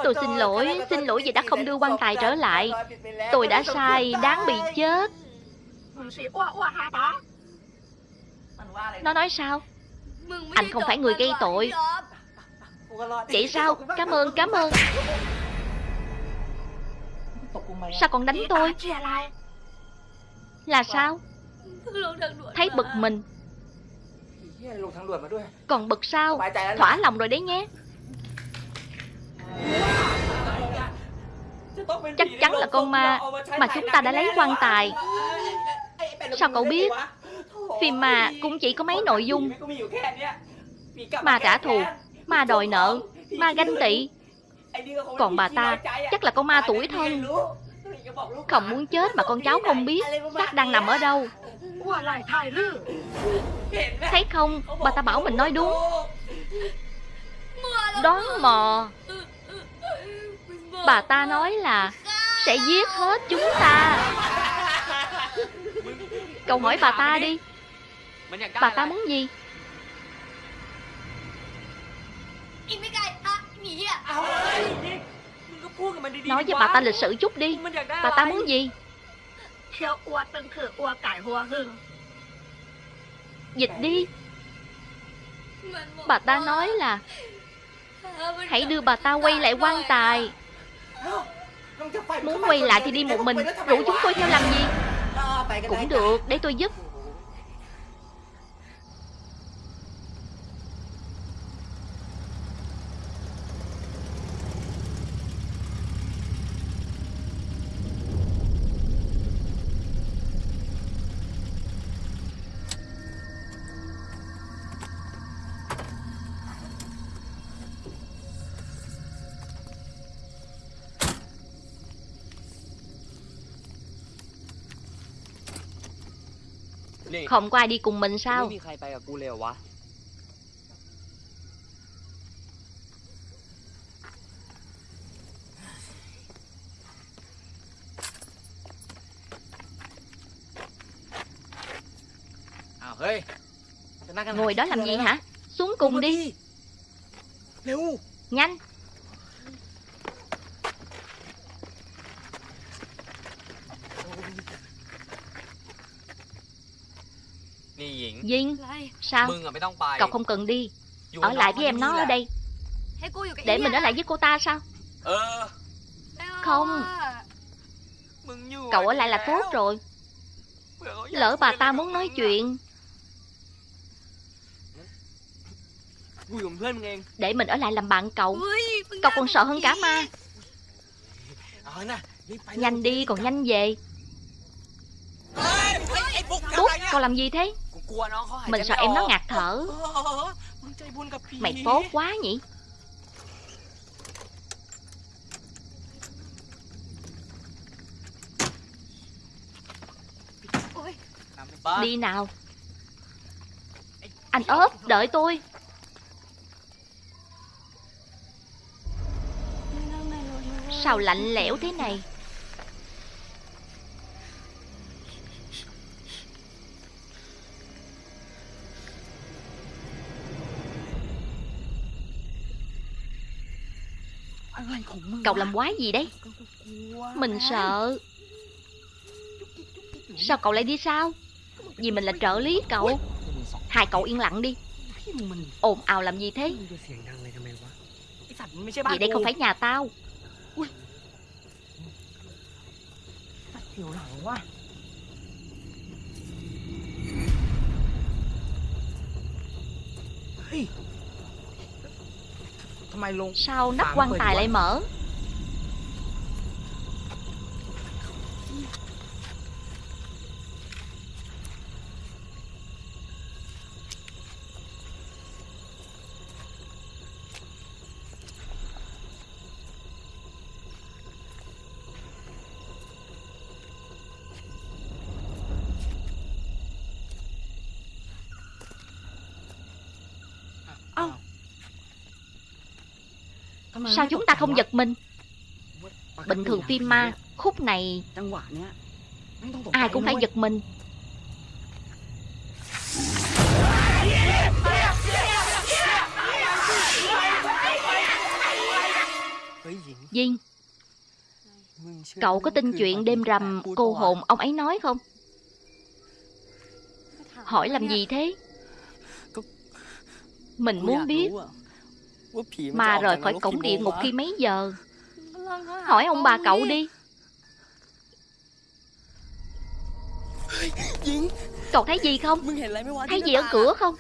Tôi xin lỗi, xin lỗi vì đã không đưa quan tài trở lại Tôi đã sai, đáng bị chết Nó nói sao? Anh không phải người gây tội Vậy sao? Cảm ơn, cảm ơn Sao còn đánh tôi? Là sao? Thấy bực mình Còn bực sao? Thỏa lòng rồi đấy nhé Chắc chắn là con ma mà chúng ta đã lấy quan tài. Sao cậu biết? Phim mà cũng chỉ có mấy nội dung. Ma trả thù, ma đòi nợ, Ma ganh tị. Còn bà ta, chắc là con ma tuổi thân. Không muốn chết mà con cháu không biết Xác đang nằm ở đâu. Thấy không? Bà ta bảo mình nói đúng. Đoán mò. Bà ta nói là sẽ giết hết chúng ta. Cậu hỏi bà ta đi. Bà ta muốn gì? Nói với bà ta lịch sử chút đi. Bà ta muốn gì? Dịch đi. Bà ta nói là Hãy đưa bà ta quay lại quan tài. Muốn quay lại thì đi một mình. Rủ chúng tôi theo làm gì? Cũng được, để tôi giúp. Không có ai đi cùng mình sao? Ngồi đó làm gì hả? Xuống cùng đi. Nhanh. Sao Cậu không cần đi Ở lại với em nó ở đây Để mình ở lại với cô ta sao Không Cậu ở lại là tốt rồi Lỡ bà ta muốn nói chuyện Để mình ở lại làm bạn cậu Cậu còn sợ hơn cả ma Nhanh đi còn nhanh về Tốt, cậu làm gì thế mình sợ em nó ngạt thở. Mày tốt quá nhỉ? Đi nào. Anh ốp, đợi tôi. Sao lạnh lẽo thế này? Cậu làm quái gì đấy Mình sợ. Sao cậu lại đi sao? Vì mình là trợ lý cậu. Hai cậu yên lặng đi. Ồn ào làm gì thế? Vì đây không phải nhà tao. Hey sao nắp quan tài lại mở? Sao chúng ta không giật mình? Bình thường phim ma Khúc này Ai cũng phải giật mình. Dinh Cậu có tin chuyện đêm rằm cô hồn ông ấy nói không? Hỏi làm gì thế? Mình muốn biết mà rời khỏi cổng địa ngục khi mấy giờ? Hỏi ông bà cậu đi. cậu thấy gì không? Thấy gì ở cửa không?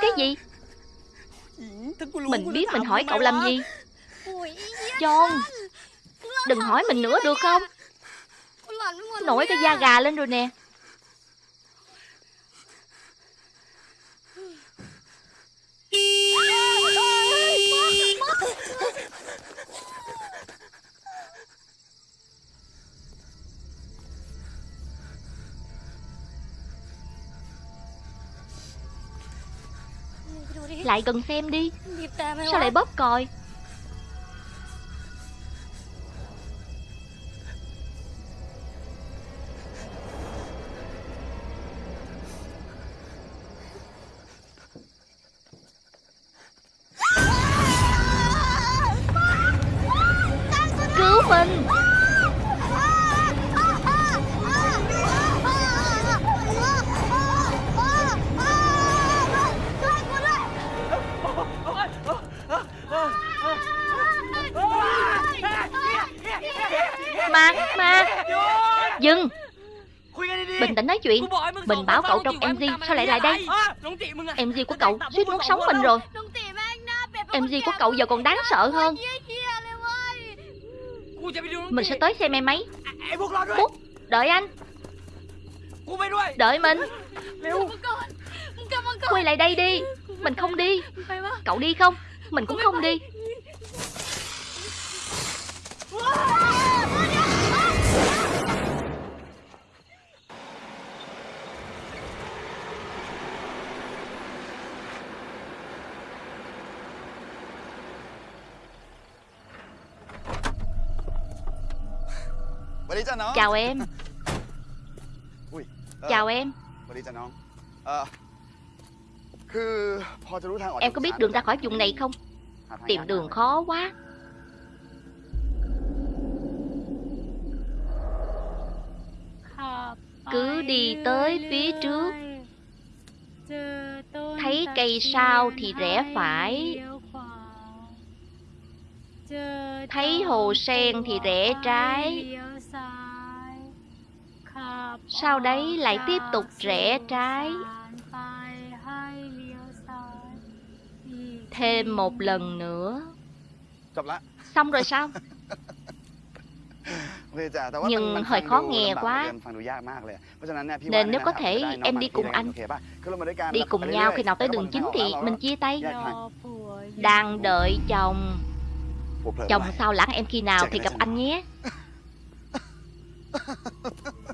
Cái gì? Mình biết mình hỏi cậu làm gì. John đừng hỏi mình nữa được không? Nổi cái da gà lên rồi nè. Yeah! Lại gần xem đi. Sao lại bóp còi? Mình báo cậu trong MG Sao lại lại đây? MG của cậu suýt nuốt sống mình rồi. MG của cậu giờ còn đáng sợ hơn. Mình sẽ tới xem em ấy. Phúc Đợi anh. Đợi mình. Quay lại đây đi. Mình không đi. Cậu đi không? Mình cũng không đi. Chào em. Chào em. Em có biết đường ra khỏi vùng này không? Tìm đường khó quá. Cứ đi tới phía trước. Thấy cây sao thì rẽ phải. Thấy hồ sen thì rẽ trái sau đấy lại tiếp tục rẽ trái. Thêm một lần nữa. Xong rồi sao? Nhưng hơi khó nghe quá. Nên nếu có thể em đi cùng anh. Đi cùng nhau khi nào tới đường chính thì mình chia tay. Đang đợi chồng. Chồng sao lãng em khi nào thì gặp anh nhé.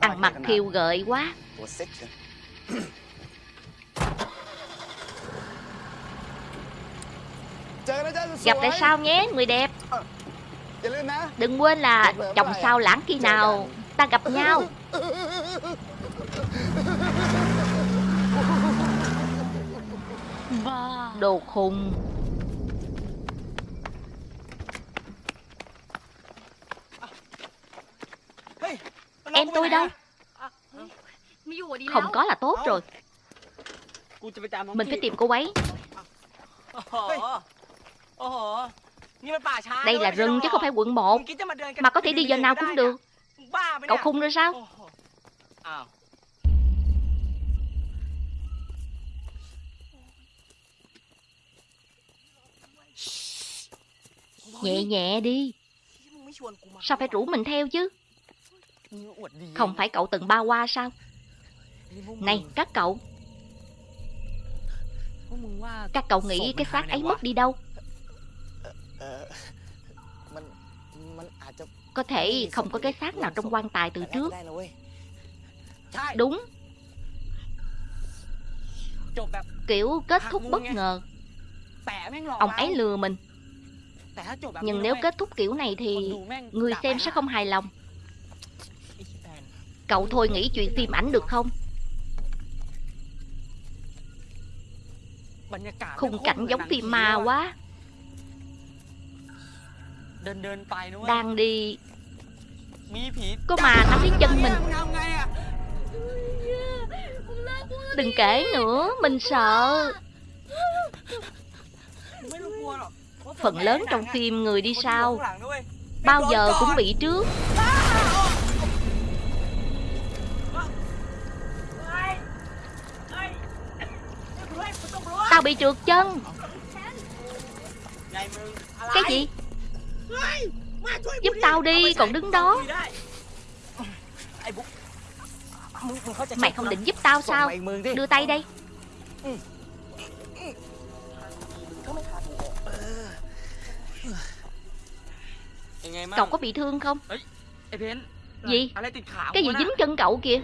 Ăn mặt khiêu gợi quá. Gặp lại sau nhé, người đẹp. Đừng quên là chồng sau lãng khi nào ta gặp nhau. Đồ khùng. Em tôi đâu? Không có là tốt rồi. Mình phải tìm cô ấy. Đây là rừng chứ không phải quận 1 Mà có thể đi giờ nào cũng được. Cậu khung rồi sao? Nhẹ nhẹ đi. Sao phải rủ mình theo chứ? Không phải cậu từng ba qua sao? Này các cậu. Các cậu nghĩ cái xác ấy mất đi đâu? Có thể không có cái xác nào trong quan tài từ trước. Đúng. Kiểu kết thúc bất ngờ. Ông ấy lừa mình. Nhưng nếu kết thúc kiểu này thì Người xem sẽ không hài lòng. Cậu thôi nghĩ chuyện phim ảnh được không? Khung cảnh giống phim ma quá. Đang đi. Có mà nắm lấy chân mình. Đừng kể nữa Mình sợ. Phần lớn trong phim người đi sao, Bao giờ cũng bị trước. bị trượt chân. Cái gì? Giúp tao đi còn đứng đó. Mày không định giúp tao sao? Đưa tay đây. Cậu có bị thương không? Gì? Cái gì dính chân cậu kìa?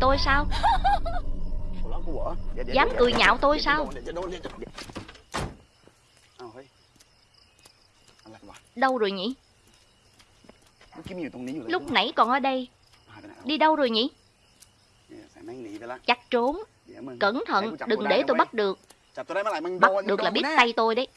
tôi sao? Dám cười nhạo tôi sao? Đâu rồi nhỉ? Lúc nãy còn ở đây. Đi đâu rồi nhỉ? Chắc trốn. Cẩn thận, đừng để tôi bắt được. Bắt được là biết tay tôi đấy.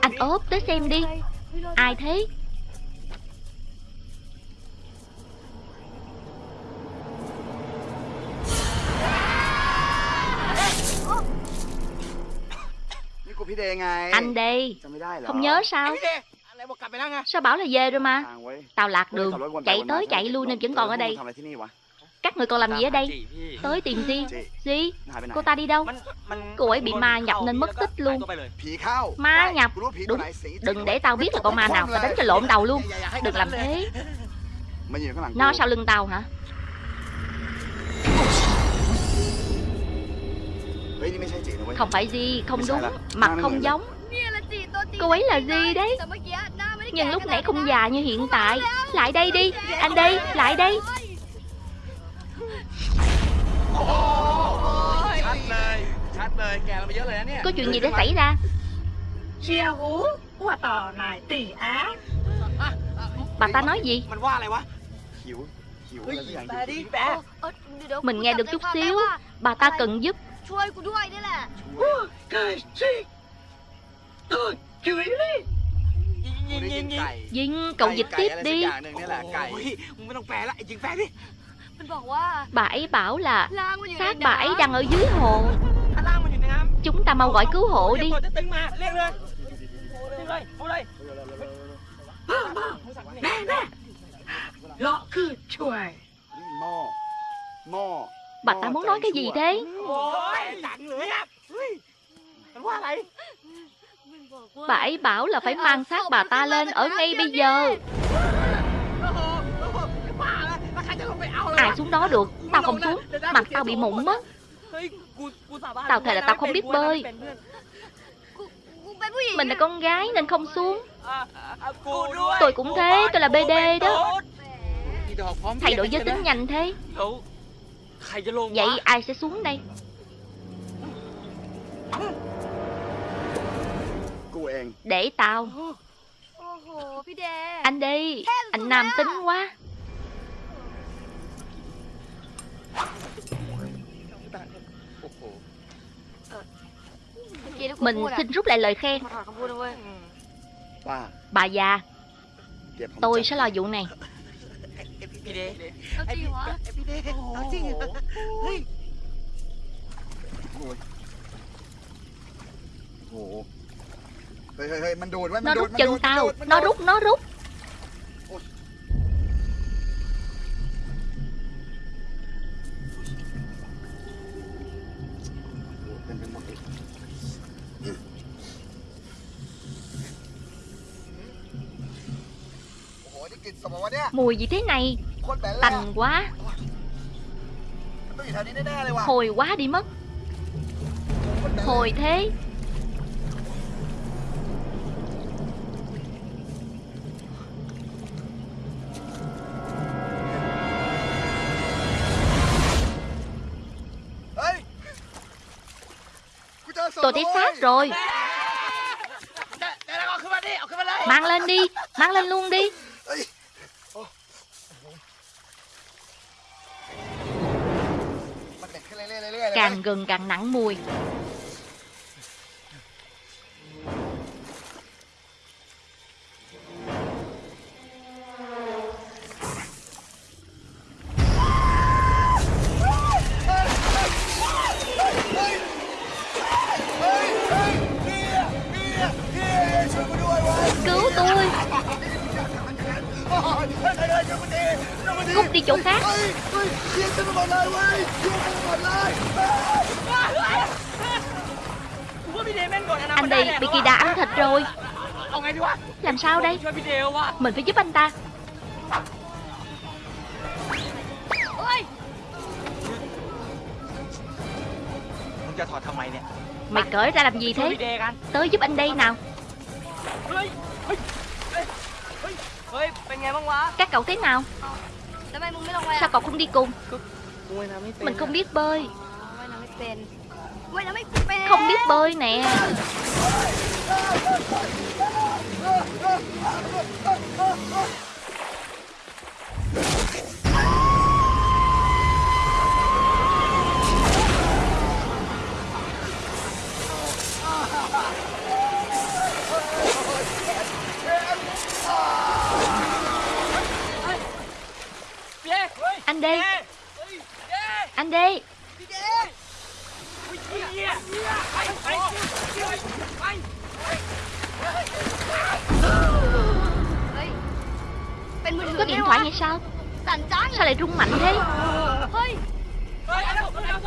Anh ốp tới xem đi. Ai thế? ngày Anh đi. Không nhớ sao? Sao bảo là về rồi mà? Tao lạc đường. Chạy tới chạy lui nên vẫn còn ở đây. Các người còn làm gì ở đây? Tới tìm gì? Gì? Cô ta đi đâu? Cô ấy bị ma nhập nên mất tích luôn. Ma nhập. Đúng. Đừng để tao biết là con ma nào. Tao đánh cho lộn đầu luôn. Đừng làm thế. Nó sau lưng tao hả? Không phải gì, không đúng. Mặt không giống. Cô ấy là gì đấy. Nhưng lúc nãy không già như hiện tại. Lại đây đi, anh đây, lại đây Có chuyện gì đã xảy ra? Bà ta nói gì? Mình nghe được chút xíu. Bà ta cần giúp. Chuối của đuôi đấy là. Chuối Cái gì? Tôi chuối đi. Vinh, cậu dịch tiếp đi. Ôi, lại, đi. Bà ấy bảo là xác bà ấy đang ở dưới hồ. Chúng ta mau gọi cứu hộ đi. Nè nè. Lọ cứ chuối Mò Mò Bà ta muốn nói cái gì thế? Bà ấy bảo là phải mang xác bà ta lên ở ngay bây giờ. Ai xuống đó được? Tao không xuống. Mặt tao bị mụn mất. Tao thề là tao không biết bơi. Mình là con gái nên không xuống. Tôi cũng thế, Tôi là BD đó. Thay đổi giới tính nhanh thế. Vậy ai sẽ xuống đây? Để tao. Anh đi. Anh nam tính quá. Mình xin rút lại lời khen. Bà già. Tôi sẽ lo vụ này พี่เด เอาจริงเหรอ พี่เดเอาจริงเหรอเฮ้ย โอ้ยโอ้โหเฮ้ยเฮ้ยเฮ้ยมันดูดไว้มั Nó นดูด rút มันดู chân ดมัน tao ดูดมัน Nó ดูด rút nó rút Mùi gì thế này? Tành quá. Hồi quá đi mất. Hồi thế. Tôi thấy xác rồi. Mang lên đi Mang lên luôn đi. Càng gần càng nặng mùi. đây Mình phải giúp anh ta Mày cởi ra làm gì thế Tới giúp anh đây nào Các cậu thế nào Sao cậu không đi cùng Mình không biết bơi Không biết bơi nè anh đi. Anh đây Ê Bên mình có điện thoại hay sao? Trắng Sao lại rung mạnh thế?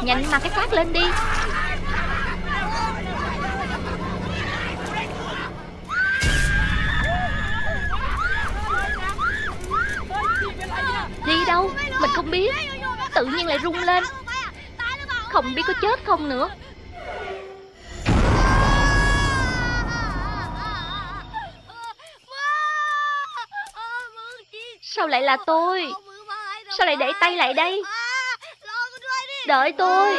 Nhanh mà cái phát lên đi. Đi đâu? Mình không biết. Tự nhiên lại rung lên. Không biết có chết không nữa Sao lại là tôi? Sao lại để tay lại đây? Đợi tôi.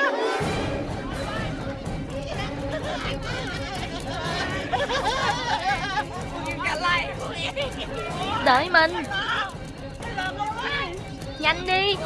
Đợi mình. Nhanh đi.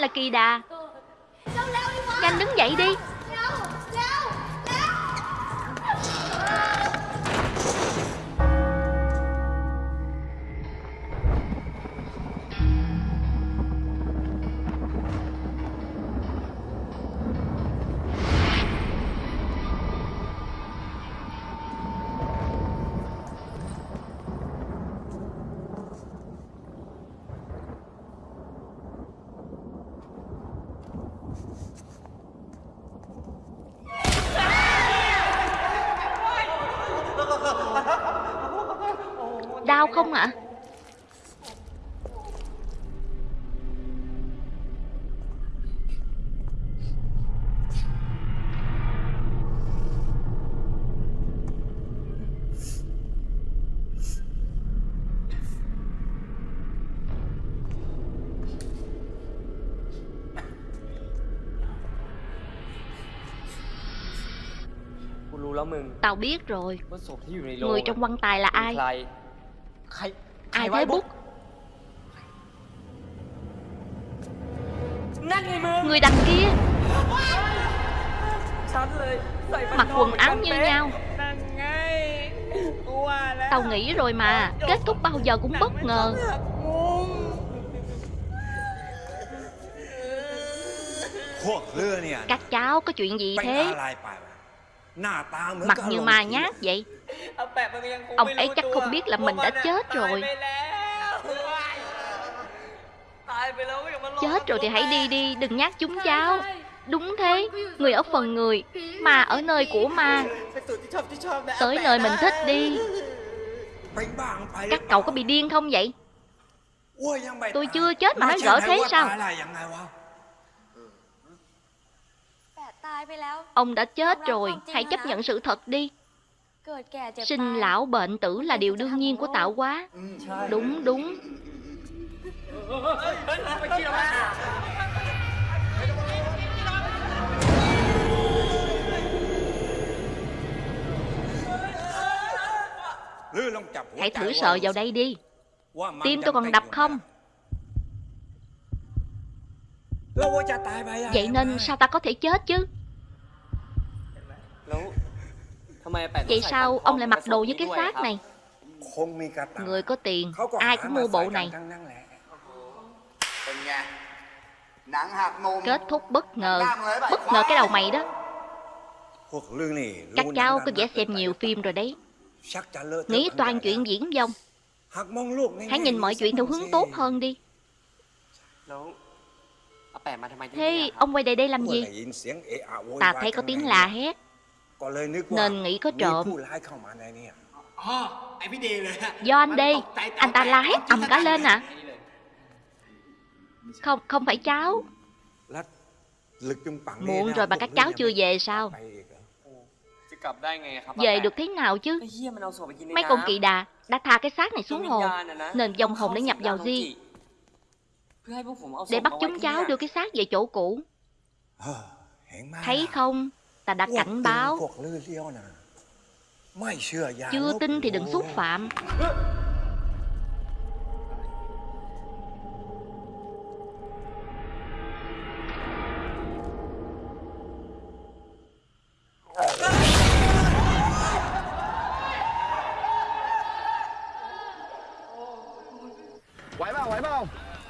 Là kỳ đà. không ạ? Tao biết rồi. Người trong quan tài là ai? ai thế bút? Người đằng kia. Mặc quần áo như nhau. Tao nghĩ rồi mà. Kết thúc bao giờ cũng bất ngờ. Các cháu có chuyện gì thế? Mặt như ma nhát vậy. Ông ấy chắc không biết là mình đã chết rồi. Chết rồi thì hãy đi đi, đừng nhắc chúng cháu. Đúng thế, người ở phần người, mà ở nơi của ma. Tới nơi mình thích đi. Các cậu có bị điên không vậy? Tôi chưa chết mà nó gỡ thế sao? Ông đã chết rồi, hãy chấp nhận sự thật đi. Sinh lão bệnh tử là điều đương nhiên của tạo hóa Đúng đúng. Hãy thử sợ vào đây đi. Tim tôi còn đập không? Vậy nên sao ta có thể chết chứ? Vậy sao ông lại mặc đồ với cái xác này? Người có tiền Ai cũng mua bộ này. Kết thúc bất ngờ. Bất ngờ cái đầu mày đó. Các cháu có vẻ xem nhiều phim rồi đấy. Nghĩ toàn chuyện diễn vong Hãy nhìn mọi chuyện theo hướng tốt hơn đi. Thế ông quay đây đây làm gì? Ta thấy có tiếng là hét. Nên nghĩ có trộm. Do anh đi. Anh ta la hét ầm cả lên à. Không, không phải cháu. Muộn rồi mà các cháu chưa về sao? Về được thế nào chứ? Mấy con kỳ đà đã tha cái xác này xuống hồ. Nên dòng hồn đã nhập vào di Để bắt chúng cháu đưa cái xác về chỗ cũ. Thấy không? ta đã cảnh báo. Chưa tin thì đừng xúc phạm.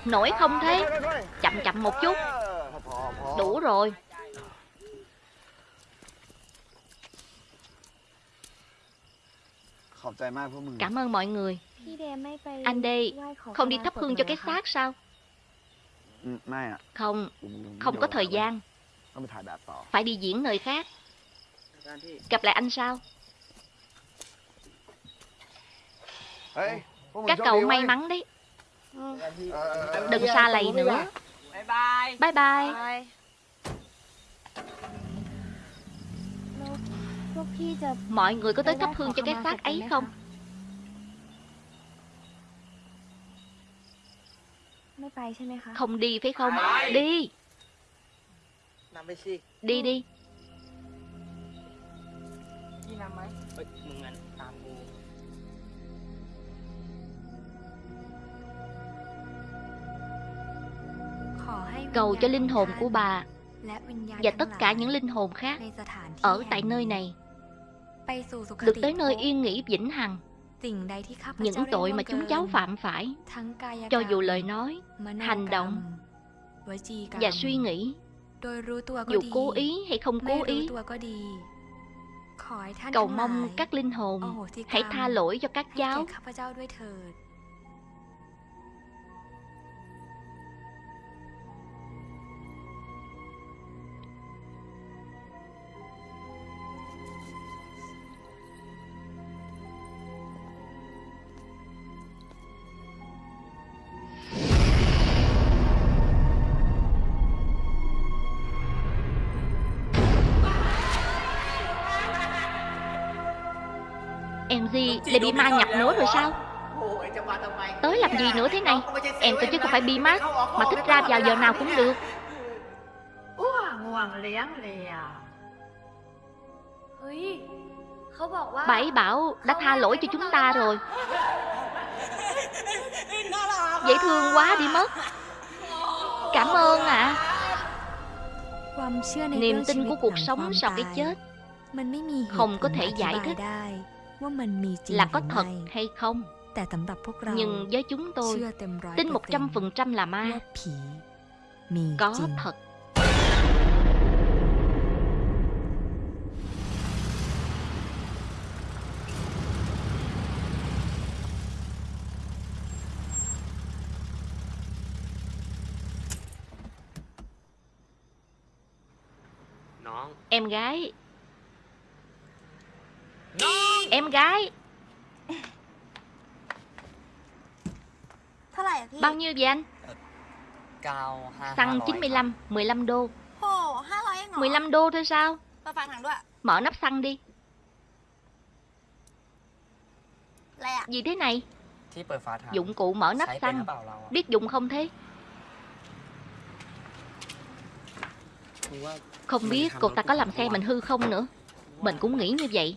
Nổi không thế Chậm chậm một chút. Đủ rồi. Cảm ơn mọi người. Anh đây không đi thắp hương cho cái xác sao? Không, không có thời gian. Phải đi diễn nơi khác. Gặp lại anh sao Các cậu may mắn đấy. Đừng xa lầy nữa. Bye. Bye Bye. Bye. Mọi người có tới thắp hương cho cái xác ấy không? Không đi phải không? Đi Đi đi Cầu cho linh hồn của bà và tất cả những linh hồn khác ở tại nơi này được tới nơi yên nghỉ vĩnh hằng những tội mà chúng cháu phạm phải cho dù lời nói hành động và suy nghĩ dù cố ý hay không cố ý cầu mong các linh hồn hãy tha lỗi cho các cháu đi Lại bị ma nhập nữa rồi sao? Tới làm gì nữa thế này? Em tôi chứ không phải bi mát Mà thích ra vào giờ nào cũng được. Bảy bảo đã tha lỗi cho chúng ta rồi. Dễ thương quá đi mất. Cảm ơn ạ. À. Niềm tin của cuộc sống sau cái chết Không có thể giải thích là có thật hay không? Nhưng với chúng tôi tin 100% là ma. có thật. Em gái Em gái. Bao nhiêu vậy anh? Xăng 95, 15 đô. 15 đô thôi sao? Mở nắp xăng đi. Gì thế này? Dụng cụ mở nắp xăng. Biết dùng không thế? Không biết cô ta có làm xe mình hư không nữa. Mình cũng nghĩ như vậy.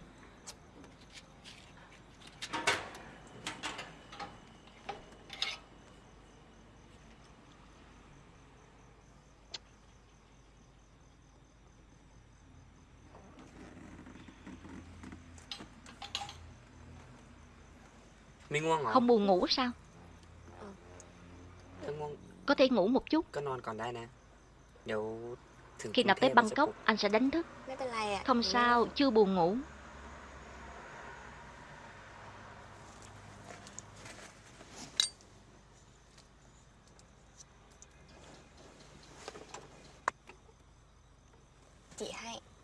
Không buồn ngủ sao? Có thể ngủ một chút. Khi nào tới Bangkok Anh sẽ đánh thức. Không sao chưa buồn ngủ.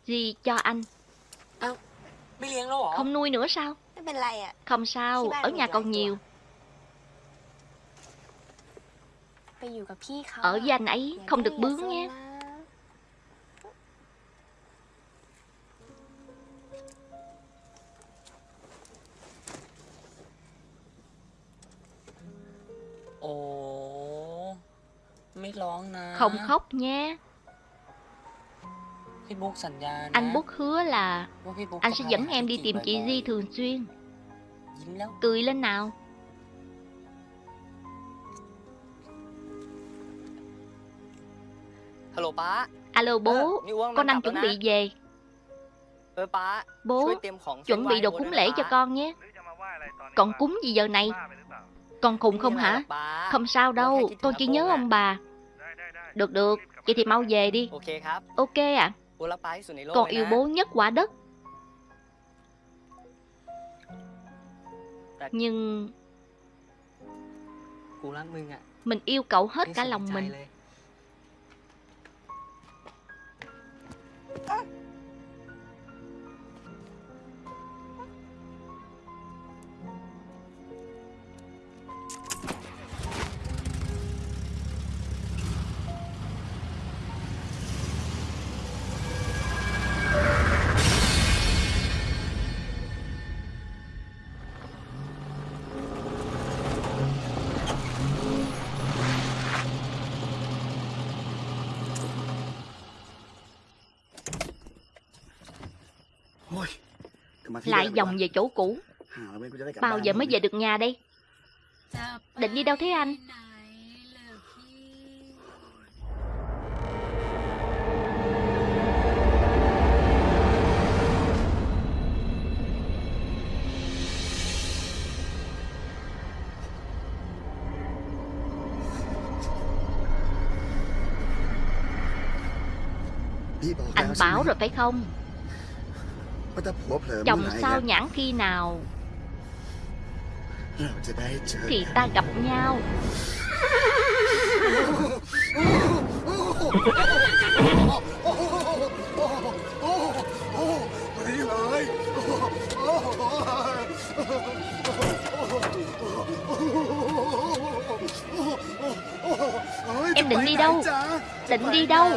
Gì cho anh? Không nuôi nữa sao? Không sao, ở nhà còn nhiều. Ở với anh ấy không được bướng nhé. Không khóc nha anh Bút hứa là anh sẽ dẫn em đi tìm chị Di thường xuyên. Cười lên nào. Alo bố, con đang chuẩn bị về. Bố, chuẩn bị đồ cúng lễ cho con nhé. Con cúng gì giờ này? Con khùng không hả? Không sao đâu, con chỉ nhớ ông bà. Được được, vậy thì mau về đi. Ok ạ. à. Con yêu bố nhất quả đất. Nhưng Mình yêu cậu hết cả lòng mình. Lại vòng về chỗ cũ. Bao giờ mới về được nhà đây? Định đi đâu thế anh? Anh báo rồi phải không? Chồng sao nhãn khi nào? Thì ta gặp nhau. Em định đi đâu? Định đi đâu?